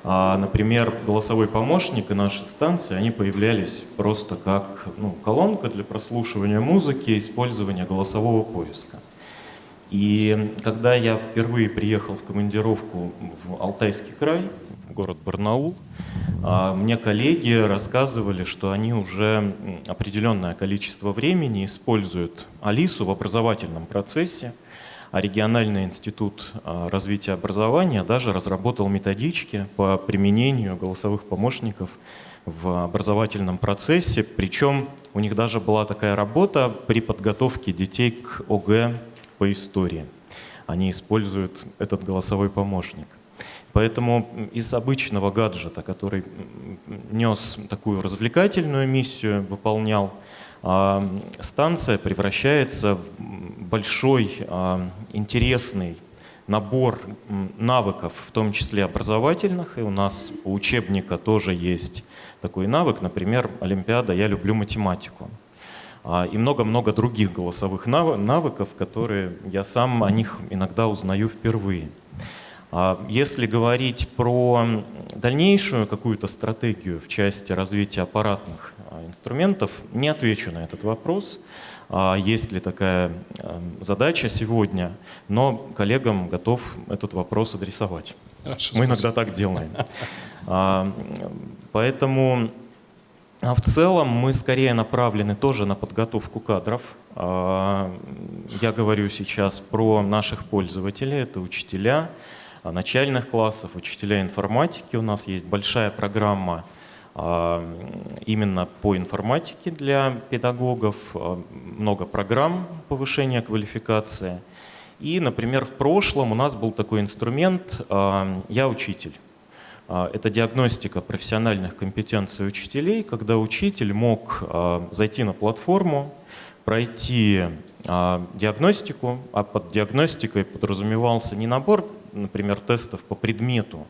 [SPEAKER 5] а, например, голосовой помощник и наши станции, они появлялись просто как ну, колонка для прослушивания музыки, использования голосового поиска. И когда я впервые приехал в командировку в Алтайский край, город Барнаул, а, мне коллеги рассказывали, что они уже определенное количество времени используют Алису в образовательном процессе, региональный институт а, развития образования даже разработал методички по применению голосовых помощников в образовательном процессе, причем у них даже была такая работа при подготовке детей к ОГЭ по истории. Они используют этот голосовой помощник. Поэтому из обычного гаджета, который нес такую развлекательную миссию, выполнял, а, станция превращается в большой а, интересный набор навыков, в том числе образовательных. И у нас у учебника тоже есть такой навык, например, Олимпиада «Я люблю математику». А, и много-много других голосовых навыков, которые я сам о них иногда узнаю впервые. А, если говорить про дальнейшую какую-то стратегию в части развития аппаратных а, инструментов, не отвечу на этот вопрос, есть ли такая задача сегодня, но коллегам готов этот вопрос адресовать. Хорошо, Мы иногда так делаем. Поэтому а в целом мы скорее направлены тоже на подготовку кадров. А, я говорю сейчас про наших пользователей, это учителя начальных классов, учителя информатики. У нас есть большая программа а, именно по информатике для педагогов, много программ повышения квалификации. И, например, в прошлом у нас был такой инструмент «Я учитель». А, это диагностика профессиональных компетенций учителей, когда учитель мог а, зайти на платформу, пройти а, диагностику, а под диагностикой подразумевался не набор, например, тестов по предмету,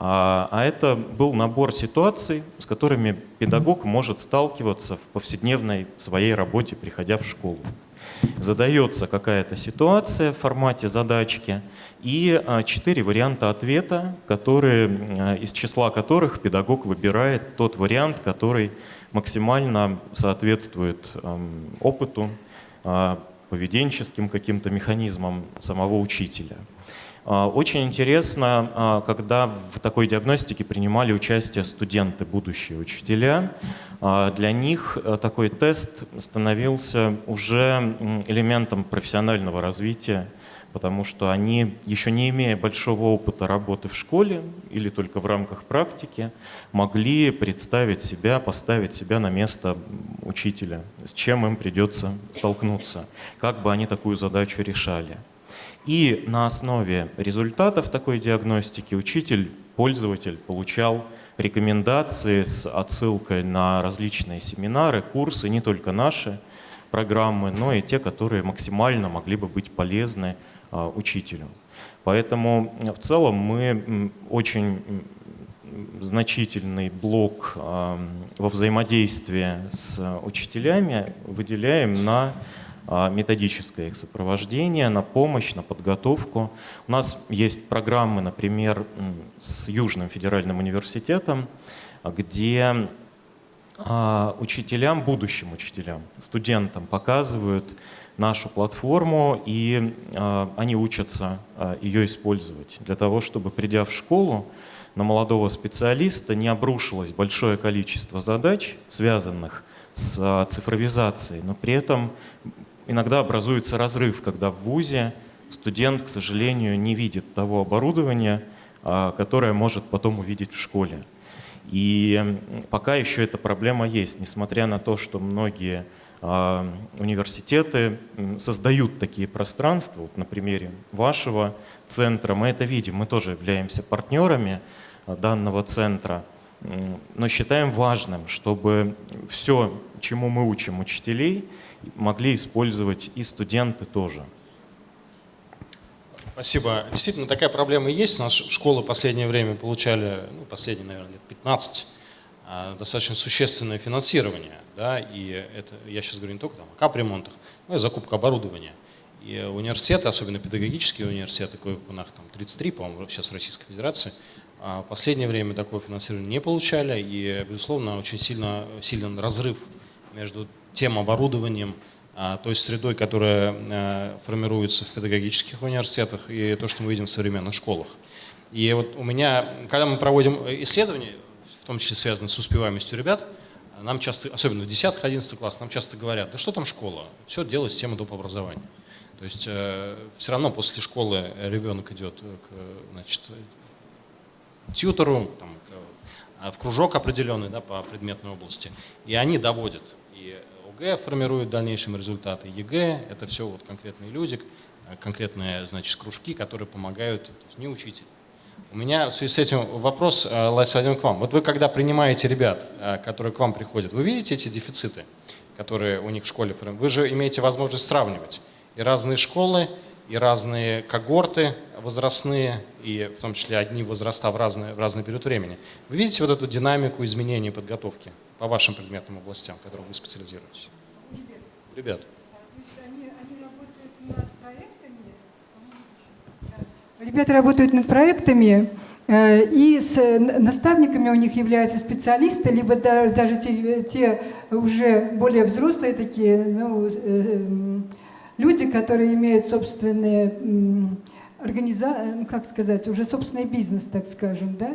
[SPEAKER 5] А, а это был набор ситуаций, с которыми педагог может сталкиваться в повседневной своей работе, приходя в школу. Задается какая-то ситуация в формате задачки и а, четыре варианта ответа, которые, а, из числа которых педагог выбирает тот вариант, который максимально соответствует опыту, поведенческим каким-то механизмам самого учителя. Очень интересно, когда в такой диагностике принимали участие студенты, будущие учителя. Для них э, такой тест становился уже элементом профессионального развития потому что они, еще не имея большого опыта работы в школе или только в рамках практики, могли представить себя, поставить себя на место учителя, с чем им придется столкнуться, как бы они такую задачу решали. И на основе результатов такой диагностики учитель, пользователь получал рекомендации с отсылкой на различные семинары, курсы, не только наши программы, но и те, которые максимально могли бы быть полезны а, учителю. Поэтому в целом мы очень значительный блок а, во взаимодействии с учителями выделяем на а, методическое их сопровождение, на помощь, на подготовку. У нас есть программы, например, с Южным федеральным университетом, где учителям, будущим учителям, студентам показывают нашу платформу, и э, они учатся ее использовать для того, чтобы, придя в школу, на молодого специалиста не обрушилось большое количество задач, связанных с цифровизацией, но при этом иногда образуется разрыв, когда в ВУЗе студент, к сожалению, не видит того оборудования, э, которое может потом увидеть в школе. И пока еще эта проблема есть, несмотря на то, что многие а, университеты создают такие пространства. Вот на примере вашего центра мы это видим. Мы тоже являемся партнерами а, данного центра, но считаем важным, чтобы все, чему мы учим учителей, могли использовать и студенты тоже.
[SPEAKER 1] Спасибо. Действительно, такая проблема есть. У нас школы в последнее время получали, ну, последние, наверное, лет 15, а, достаточно существенное финансирование да, и это, я сейчас говорю не только там, о капремонтах, но и закупка оборудования. И университеты, особенно педагогические университеты, коих у нас там 33, по-моему, сейчас в Российской Федерации, а в последнее время такого финансирования не получали, и, безусловно, очень сильно, сильный разрыв между тем оборудованием, а, той средой, которая а, формируется в педагогических университетах, и то, что мы видим в современных школах. И вот у меня, когда мы проводим исследования, в том числе связанные с успеваемостью ребят, нам часто, особенно в 10-11 класс, нам часто говорят, да что там школа, все делает система доп. образования. То есть э, все равно после школы ребенок идет к значит, тьютору, там, в кружок определенный да, по предметной области, и они доводят. И ОГЭ формирует дальнейшие результаты, ЕГЭ, это все вот конкретные люди, конкретные значит, кружки, которые помогают, не учитель, у меня в связи с этим вопрос, э, один к вам. Вот вы когда принимаете ребят, э, которые к вам приходят, вы видите эти дефициты, которые у них в школе? Вы же имеете возможность сравнивать и разные школы, и разные когорты возрастные, и в том числе одни возраста в разный, в разный период времени. Вы видите вот эту динамику изменения подготовки по вашим предметным областям, в которых вы специализируетесь? Ребят.
[SPEAKER 4] Ребята работают над проектами, э, и с наставниками у них являются специалисты, либо даже те, те уже более взрослые такие ну, э, люди, которые имеют собственные организации, ну, как сказать, уже собственный бизнес, так скажем, да?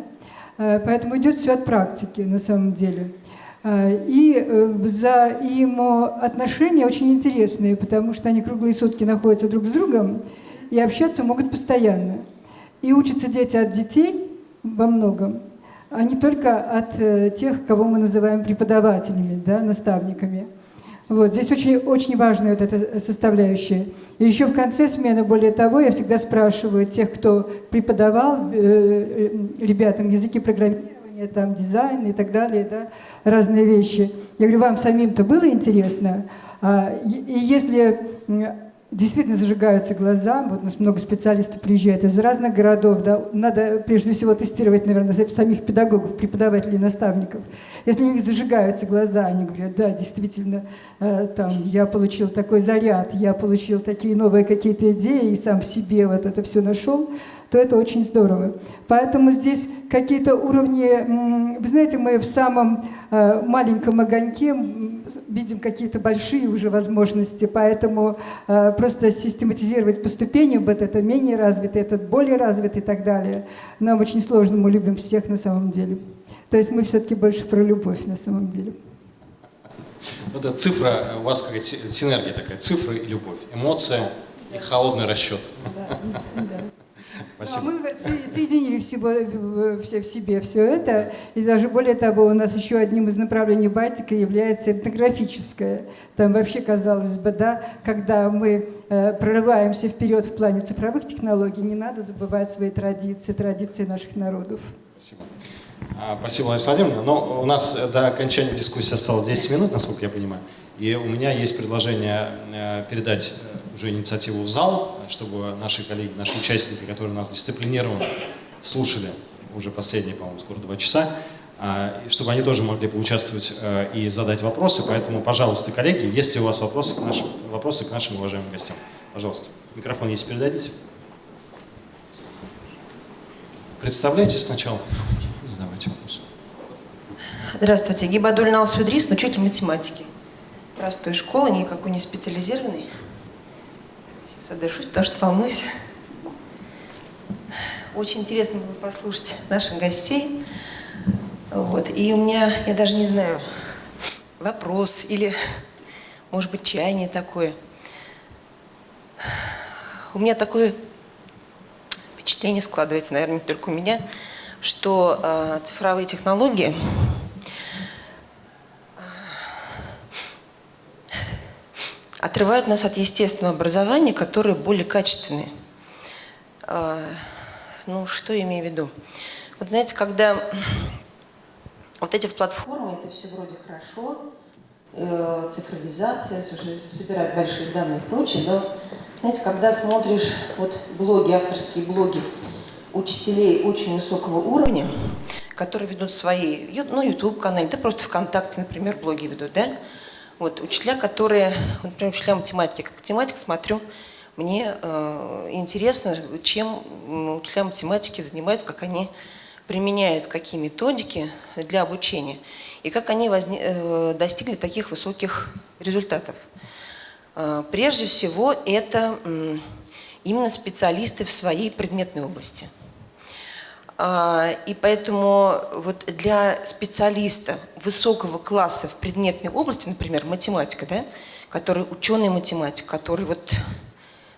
[SPEAKER 4] Э, поэтому идет все от практики на самом деле. И взаимоотношения очень интересные, потому что они круглые сутки находятся друг с другом, и общаться могут постоянно. И учатся дети от детей во многом, а не только от э, тех, кого мы называем преподавателями, да, наставниками. Вот, здесь очень, очень важная вот эта составляющая. И еще в конце смены, более того, я всегда спрашиваю тех, кто преподавал э, э, ребятам языки программирования, там, дизайн и так далее, да, разные вещи. Я говорю, вам самим-то было интересно? А, и если действительно зажигаются глаза. Вот у нас много специалистов приезжает из разных городов. Да. Надо прежде всего тестировать, наверное, самих педагогов, преподавателей, наставников. Если у них зажигаются глаза, они говорят, да, действительно, э, там, я получил такой заряд, я получил такие новые какие-то идеи и сам в себе вот это все нашел, то это очень здорово. Поэтому здесь какие-то уровни, вы знаете, мы в самом э, маленьком огоньке видим какие-то большие уже возможности, поэтому э, просто систематизировать по ступеням, вот это менее развитый, этот более развитый и так далее, нам очень сложно, мы любим всех на самом деле. То есть мы все-таки больше про любовь на самом деле.
[SPEAKER 1] Вот эта цифра, у вас какая-то синергия такая, цифры и любовь, эмоция и холодный расчет. Да, да.
[SPEAKER 4] Спасибо. Мы соединили всего, все в себе все это, и даже более того, у нас еще одним из направлений Балтика является этнографическое. Там вообще, казалось бы, да, когда мы э, прорываемся вперед в плане цифровых технологий, не надо забывать свои традиции, традиции наших народов.
[SPEAKER 1] Спасибо. А, спасибо, Лариса Владимировна. Но у нас до окончания дискуссии осталось 10 минут, насколько я понимаю. И у меня есть предложение э, передать э, уже инициативу в зал, чтобы наши коллеги, наши участники, которые нас дисциплинированно слушали уже последние, по-моему, скоро два часа, а, чтобы они тоже могли поучаствовать э, и задать вопросы. Поэтому, пожалуйста, коллеги, если у вас вопросы к нашим, вопросы к нашим уважаемым гостям, пожалуйста. Микрофон если передадите. Представляйтесь сначала. Задавайте вопрос.
[SPEAKER 7] Здравствуйте. Гибадуль Налсудрис, учитель математики простой школы, никакой не специализированной. Сейчас отдышусь, потому что волнуюсь. Очень интересно было послушать наших гостей. Вот. И у меня, я даже не знаю, вопрос или, может быть, чаяние такое. У меня такое впечатление складывается, наверное, не только у меня, что э, цифровые технологии отрывают нас от естественного образования, которое более качественное. А, ну, что я имею в виду? Вот знаете, когда вот эти платформы, это все вроде хорошо, э, цифровизация, собирать большие данные и прочее, но, знаете, когда смотришь вот блоги, авторские блоги учителей очень высокого уровня, которые ведут свои, ну, YouTube-каналы, да просто ВКонтакте, например, блоги ведут, да, вот, учителя, которые, например, учителя математики, как математик смотрю, мне э, интересно, чем учителя математики занимаются, как они применяют какие методики для обучения и как они возне, э, достигли таких высоких результатов. Э, прежде всего, это э, именно специалисты в своей предметной области – и поэтому вот для специалиста высокого класса в предметной области, например, математика, да, который ученый математик, который вот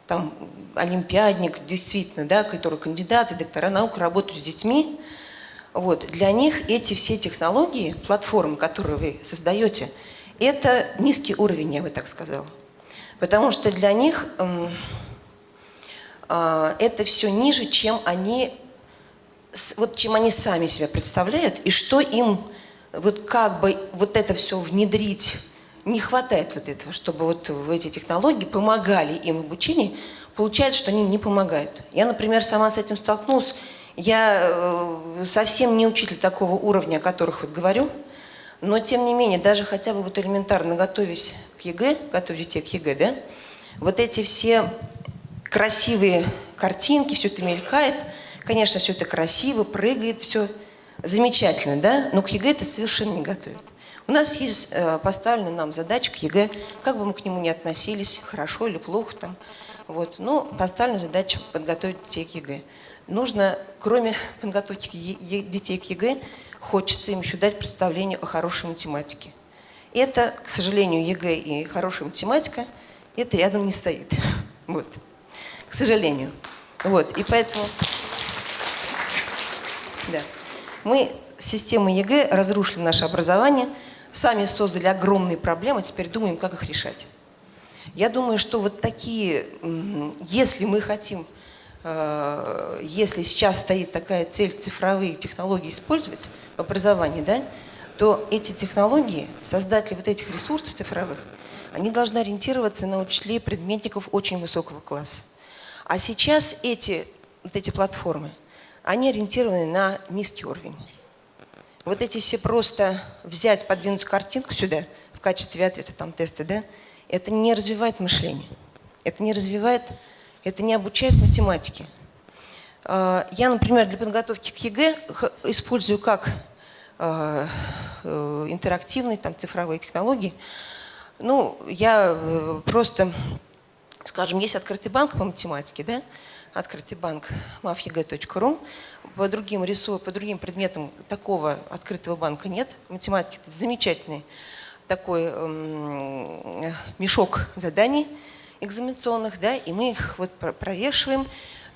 [SPEAKER 7] там олимпиадник, действительно, да, который кандидаты, доктора наук работают с детьми, вот, для них эти все технологии, платформы, которые вы создаете, это низкий уровень, я бы так сказала. Потому что для них э, э, это все ниже, чем они вот чем они сами себя представляют и что им вот как бы вот это все внедрить не хватает вот этого, чтобы вот эти технологии помогали им в обучении, получается, что они не помогают. Я, например, сама с этим столкнулась. Я э, совсем не учитель такого уровня, о которых вот говорю, но тем не менее, даже хотя бы вот элементарно готовясь к ЕГЭ, готовить детей к ЕГЭ, да, вот эти все красивые картинки, все это мелькает – Конечно, все это красиво, прыгает, все замечательно, да? Но к ЕГЭ это совершенно не готовит. У нас есть э, поставлена нам задача к ЕГЭ, как бы мы к нему ни относились, хорошо или плохо там. Вот. Но поставлена задача подготовить детей к ЕГЭ. Нужно, кроме подготовки детей к ЕГЭ, хочется им еще дать представление о хорошей математике. Это, к сожалению, ЕГЭ и хорошая математика, это рядом не стоит. Вот. К сожалению. Вот. И поэтому... Да. Мы системой ЕГЭ разрушили наше образование, сами создали огромные проблемы, теперь думаем, как их решать. Я думаю, что вот такие, если мы хотим, э, если сейчас стоит такая цель цифровые технологии использовать в образовании, да, то эти технологии, создатели вот этих ресурсов цифровых, они должны ориентироваться на учителей предметников очень высокого класса. А сейчас эти, вот эти платформы, они ориентированы на низкий уровень. Вот эти все просто взять, подвинуть картинку сюда в качестве ответа, там тесты, да, это не развивает мышление. Это не развивает, это не обучает математике. А, я, например, для подготовки к ЕГЭ использую как а, э, интерактивные там, цифровые технологии. Ну, я э, просто, скажем, есть открытый банк по математике, да, открытый банк mathege.ru. По другим рису, по другим предметам такого открытого банка нет. Математики замечательный такой э, мешок заданий экзаменационных, да, и мы их вот провешиваем.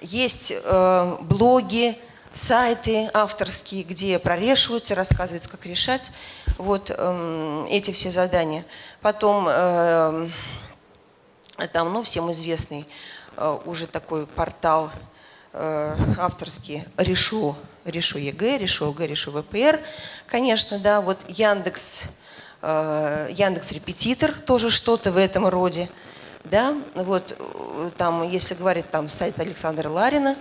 [SPEAKER 7] Есть э, блоги, сайты авторские, где прорешиваются, рассказывается, как решать вот э, эти все задания. Потом э, там, ну, всем известный уже такой портал э, авторский «Решу, решу ЕГЭ», «Решу ОГЭ», «Решу ВПР». Конечно, да, вот Яндекс, э, Яндекс Репетитор, тоже что-то в этом роде. Да, вот там, если говорить там сайт Александра Ларина,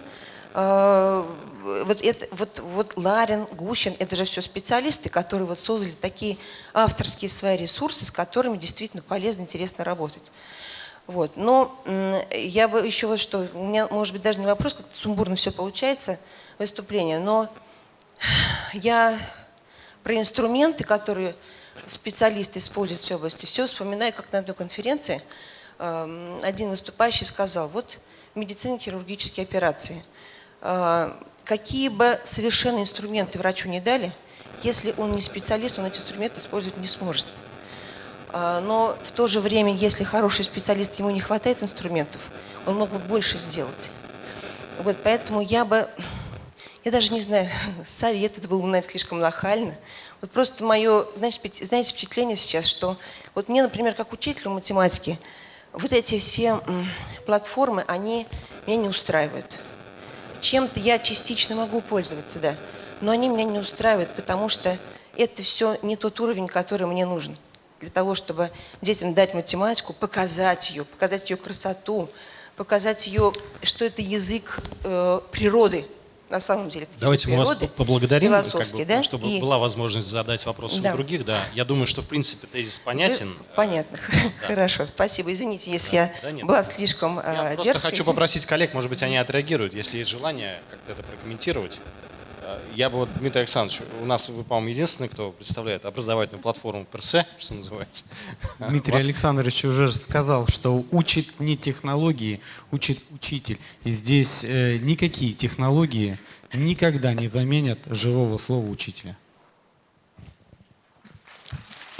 [SPEAKER 7] вот, это, вот, вот Ларин, Гущин, это же все специалисты, которые вот создали такие авторские свои ресурсы, с которыми действительно полезно, интересно работать. Вот. Но я бы еще вот что, у меня, может быть, даже не вопрос, как-то сумбурно все получается, выступление, но я про инструменты, которые специалисты используют в всей области, все вспоминаю, как на одной конференции эм, один выступающий сказал, вот в медицине хирургические операции, э, какие бы совершенно инструменты врачу не дали, если он не специалист, он эти инструменты использовать не сможет. А, но в то же время, если хороший специалист, ему не хватает инструментов, он мог бы больше сделать. Вот поэтому я бы, я даже не знаю, совет это было бы, наверное, слишком нахально. Вот просто мое, знаете, впечатление сейчас, что вот мне, например, как учителю математики, вот эти все платформы, они меня не устраивают. Чем-то я частично могу пользоваться, да, но они меня не устраивают, потому что это все не тот уровень, который мне нужен для того, чтобы детям дать математику, показать ее, показать ее красоту, показать ее, что это язык э, природы, на самом деле.
[SPEAKER 1] Давайте мы вас поблагодарим,
[SPEAKER 7] как бы,
[SPEAKER 1] да? чтобы и... была возможность задать вопросы да. у других. Да. Я думаю, что в принципе тезис понятен.
[SPEAKER 7] Понятно, да. хорошо, спасибо. Извините, если да. я да, нет, была слишком
[SPEAKER 1] Я
[SPEAKER 7] э,
[SPEAKER 1] просто хочу попросить коллег, может быть, они отреагируют, если есть желание как-то это прокомментировать. Я бы, вот, Дмитрий Александрович, у нас вы, по-моему, единственный, кто представляет образовательную платформу ПРС, что называется.
[SPEAKER 3] Дмитрий вас... Александрович уже сказал, что учит не технологии, учит учитель. И здесь э, никакие технологии никогда не заменят живого слова учителя.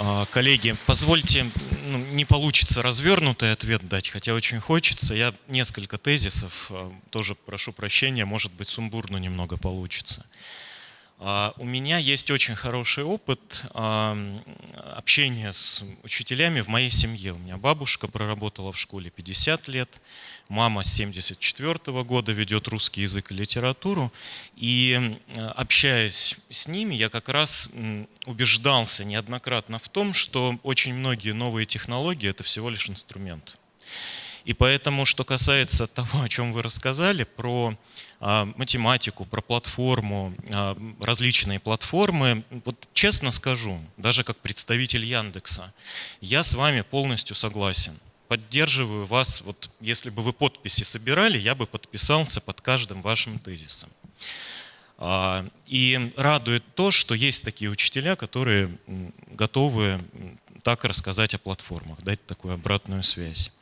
[SPEAKER 5] А, коллеги, позвольте, ну, не получится развернутый ответ дать, хотя очень хочется. Я несколько тезисов, а, тоже прошу прощения, может быть сумбурно немного получится. А, у меня есть очень хороший опыт общения с учителями в моей семье. У меня бабушка проработала в школе 50 лет, мама с 74 года ведет русский язык и литературу. И общаясь с ними, я как раз убеждался неоднократно в том, что очень многие новые технологии – это всего лишь инструмент. И поэтому, что касается того, о чем вы рассказали, про а, математику, про платформу, а, различные платформы. Вот честно скажу, даже как представитель Яндекса, я с вами полностью согласен. Поддерживаю вас, вот если бы вы подписи собирали, я бы подписался под каждым вашим тезисом. А, и радует то, что есть такие учителя, которые готовы так рассказать о платформах, дать такую обратную связь.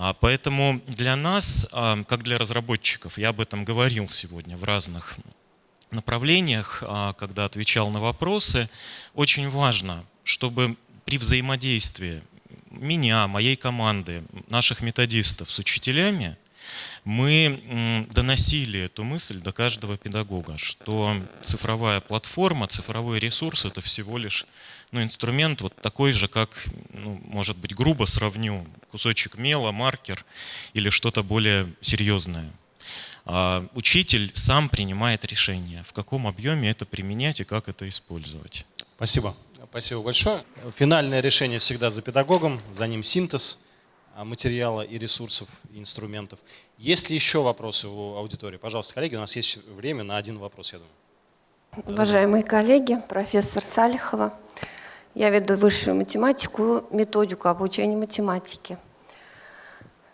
[SPEAKER 5] А, поэтому для нас, а, как для разработчиков, я об этом говорил сегодня в разных направлениях, а, когда отвечал на вопросы, очень важно, чтобы при взаимодействии меня, моей команды, наших методистов с учителями, мы доносили эту мысль до каждого педагога, что цифровая платформа, цифровой ресурс – это всего лишь ну, инструмент вот такой же, как, ну, может быть, грубо сравню, кусочек мела, маркер или что-то более серьезное. А учитель сам принимает решение, в каком объеме это применять и как это использовать.
[SPEAKER 1] Спасибо. Спасибо большое. Финальное решение всегда за педагогом, за ним синтез а, материала и ресурсов, и инструментов. Есть ли еще вопросы у аудитории? Пожалуйста, коллеги, у нас есть время на один вопрос, я думаю.
[SPEAKER 8] Уважаемые коллеги, профессор Салихова, я веду высшую математику, методику обучения математики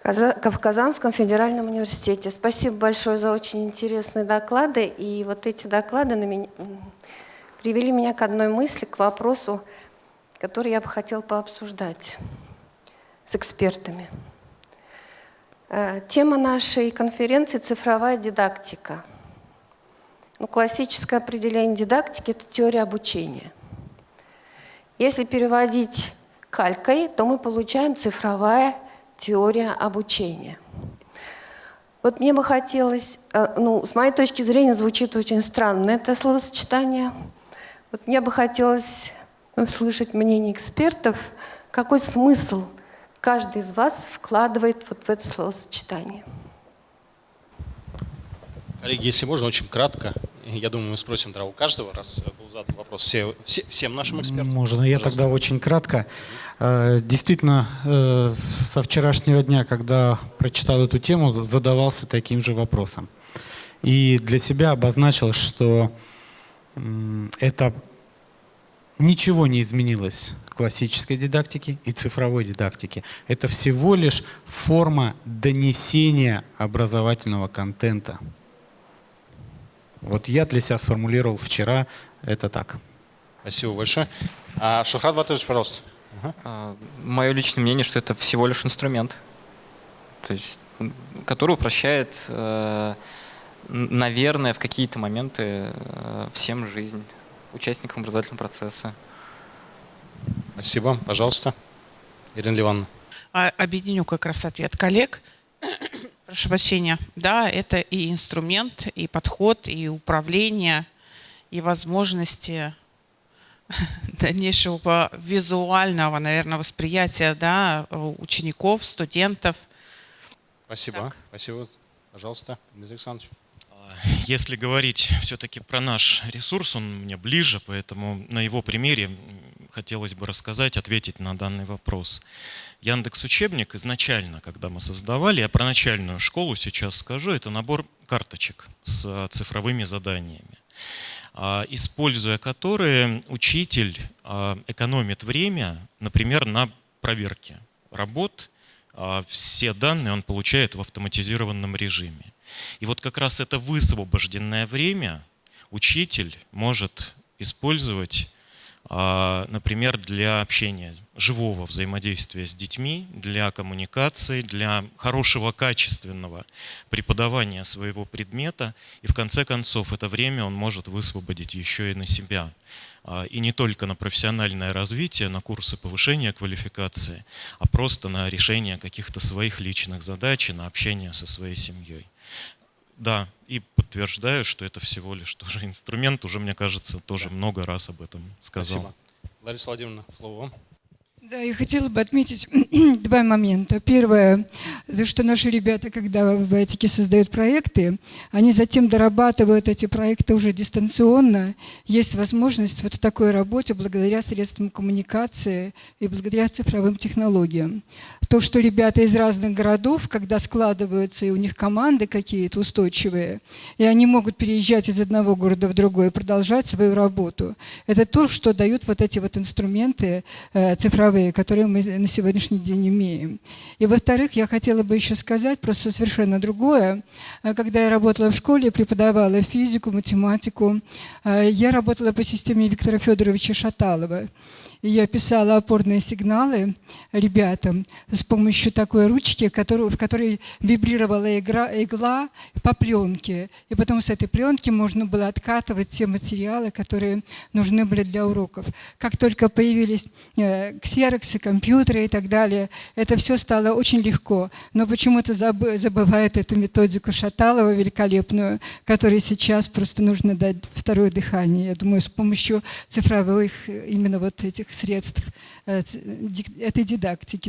[SPEAKER 8] в Казанском федеральном университете. Спасибо большое за очень интересные доклады. И вот эти доклады на меня, привели меня к одной мысли, к вопросу, который я бы хотел пообсуждать с экспертами. Э, тема нашей конференции – цифровая дидактика. Ну, классическое определение дидактики – это теория обучения. Если переводить калькой, то мы получаем цифровая теория обучения. Вот мне бы хотелось, э, ну, с моей точки зрения, звучит очень странно это словосочетание. Вот мне бы хотелось услышать мнение экспертов, какой смысл каждый из вас вкладывает вот в это словосочетание.
[SPEAKER 1] Коллеги, если можно, очень кратко. Я думаю, мы спросим да, у каждого, раз был задан вопрос все, все, всем нашим экспертам.
[SPEAKER 3] Можно, я Пожалуйста. тогда очень кратко. Э, действительно, э, со вчерашнего дня, когда прочитал эту тему, задавался таким же вопросом. И для себя обозначил, что это ничего не изменилось классической дидактике и цифровой дидактике. Это всего лишь форма донесения образовательного контента. Вот я для себя сформулировал вчера это так.
[SPEAKER 1] Спасибо большое. А, Шухрат Батырович, пожалуйста.
[SPEAKER 2] Ага. Мое личное мнение, что это всего лишь инструмент, то есть, который упрощает, э, наверное, в какие-то моменты э, всем жизнь, участникам образовательного процесса.
[SPEAKER 1] Спасибо. Пожалуйста, Ирина Ливановна.
[SPEAKER 6] А, объединю как раз ответ коллег. Прошу прощения. Да, это и инструмент, и подход, и управление, и возможности дальнейшего визуального, наверное, восприятия да, учеников, студентов.
[SPEAKER 1] Спасибо. Так. Спасибо. Пожалуйста, Дмитрий Александрович.
[SPEAKER 5] Если говорить все-таки про наш ресурс, он мне ближе, поэтому на его примере хотелось бы рассказать, ответить на данный вопрос. Яндекс Учебник изначально, когда мы создавали, я про начальную школу сейчас скажу, это набор карточек с цифровыми заданиями, а, используя которые учитель а, экономит время, например, на проверке работ, а, все данные он получает в автоматизированном режиме. И вот как раз это высвобожденное время учитель может использовать а, например, для общения, живого взаимодействия с детьми, для коммуникации, для хорошего качественного преподавания своего предмета. И в конце концов это время он может высвободить еще и на себя. А, и не только на профессиональное развитие, на курсы повышения квалификации, а просто на решение каких-то своих личных задач и на общение со своей семьей. Да, и подтверждаю, что это всего лишь тоже инструмент. Уже, мне кажется, тоже да. много раз об этом сказал.
[SPEAKER 1] Спасибо. Лариса Владимировна, слово вам.
[SPEAKER 4] Да, я хотела бы отметить два момента. Первое, что наши ребята, когда в этике создают проекты, они затем дорабатывают эти проекты уже дистанционно. Есть возможность вот в такой работе благодаря средствам коммуникации и благодаря цифровым технологиям. То, что ребята из разных городов, когда складываются, и у них команды какие-то устойчивые, и они могут переезжать из одного города в другой и продолжать свою работу. Это то, что дают вот эти вот инструменты э, цифровые таковые, которые мы на сегодняшний день имеем. И во-вторых, я хотела бы еще сказать просто совершенно другое. Э, когда я работала в школе, преподавала физику, математику, э, я работала по системе Виктора Федоровича Шаталова я писала опорные сигналы ребятам с помощью такой ручки, которую, в которой вибрировала игра, игла по пленке. И потом с этой пленки можно было откатывать те материалы, которые нужны были для уроков. Как только появились э, ксероксы, компьютеры и так далее, это все стало очень легко. Но почему-то забывают эту методику Шаталова великолепную, которой сейчас просто нужно дать второе дыхание. Я думаю, с помощью цифровых именно вот этих средств этой дидактики,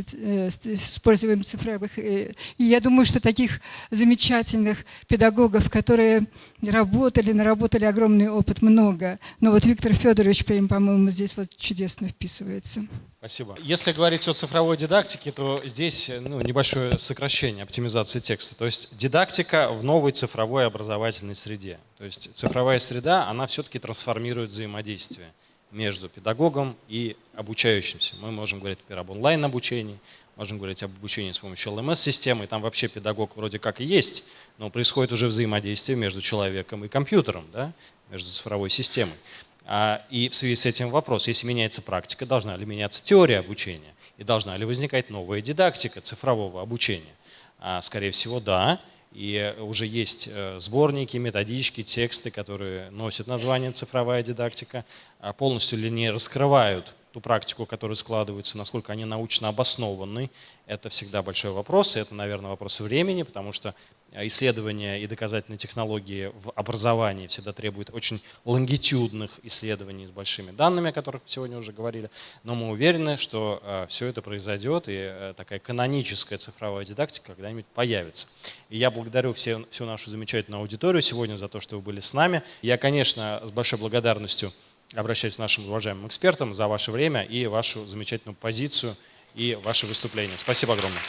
[SPEAKER 4] используем цифровых. И я думаю, что таких замечательных педагогов, которые работали, наработали огромный опыт, много. Но вот Виктор Федорович, по-моему, здесь вот чудесно вписывается.
[SPEAKER 1] Спасибо. Если говорить о цифровой дидактике, то здесь ну, небольшое сокращение оптимизации текста. То есть дидактика в новой цифровой образовательной среде. То есть цифровая среда, она все-таки трансформирует взаимодействие между педагогом и обучающимся. Мы можем говорить, например, об онлайн-обучении, можем говорить об обучении с помощью LMS-системы, там вообще педагог вроде как и есть, но происходит уже взаимодействие между человеком и компьютером, да? между цифровой системой. А, и в связи с этим вопрос, если меняется практика, должна ли меняться теория обучения? И должна ли возникать новая дидактика цифрового обучения? А, скорее всего, да. И уже есть э, сборники, методички, тексты, которые носят название «цифровая дидактика», а полностью ли не раскрывают ту практику, которая складывается, насколько они научно обоснованы, это всегда большой вопрос, и это, наверное, вопрос времени, потому что исследования и доказательные технологии в образовании всегда требуют очень лонгитюдных исследований с большими данными, о которых сегодня уже говорили, но мы уверены, что э, все это произойдет, и э, такая каноническая цифровая дидактика когда-нибудь появится. И я благодарю все, всю нашу замечательную аудиторию сегодня за то, что вы были с нами. Я, конечно, с большой благодарностью обращаюсь к нашим уважаемым экспертам за ваше время и вашу замечательную позицию и ваше выступление. Спасибо огромное.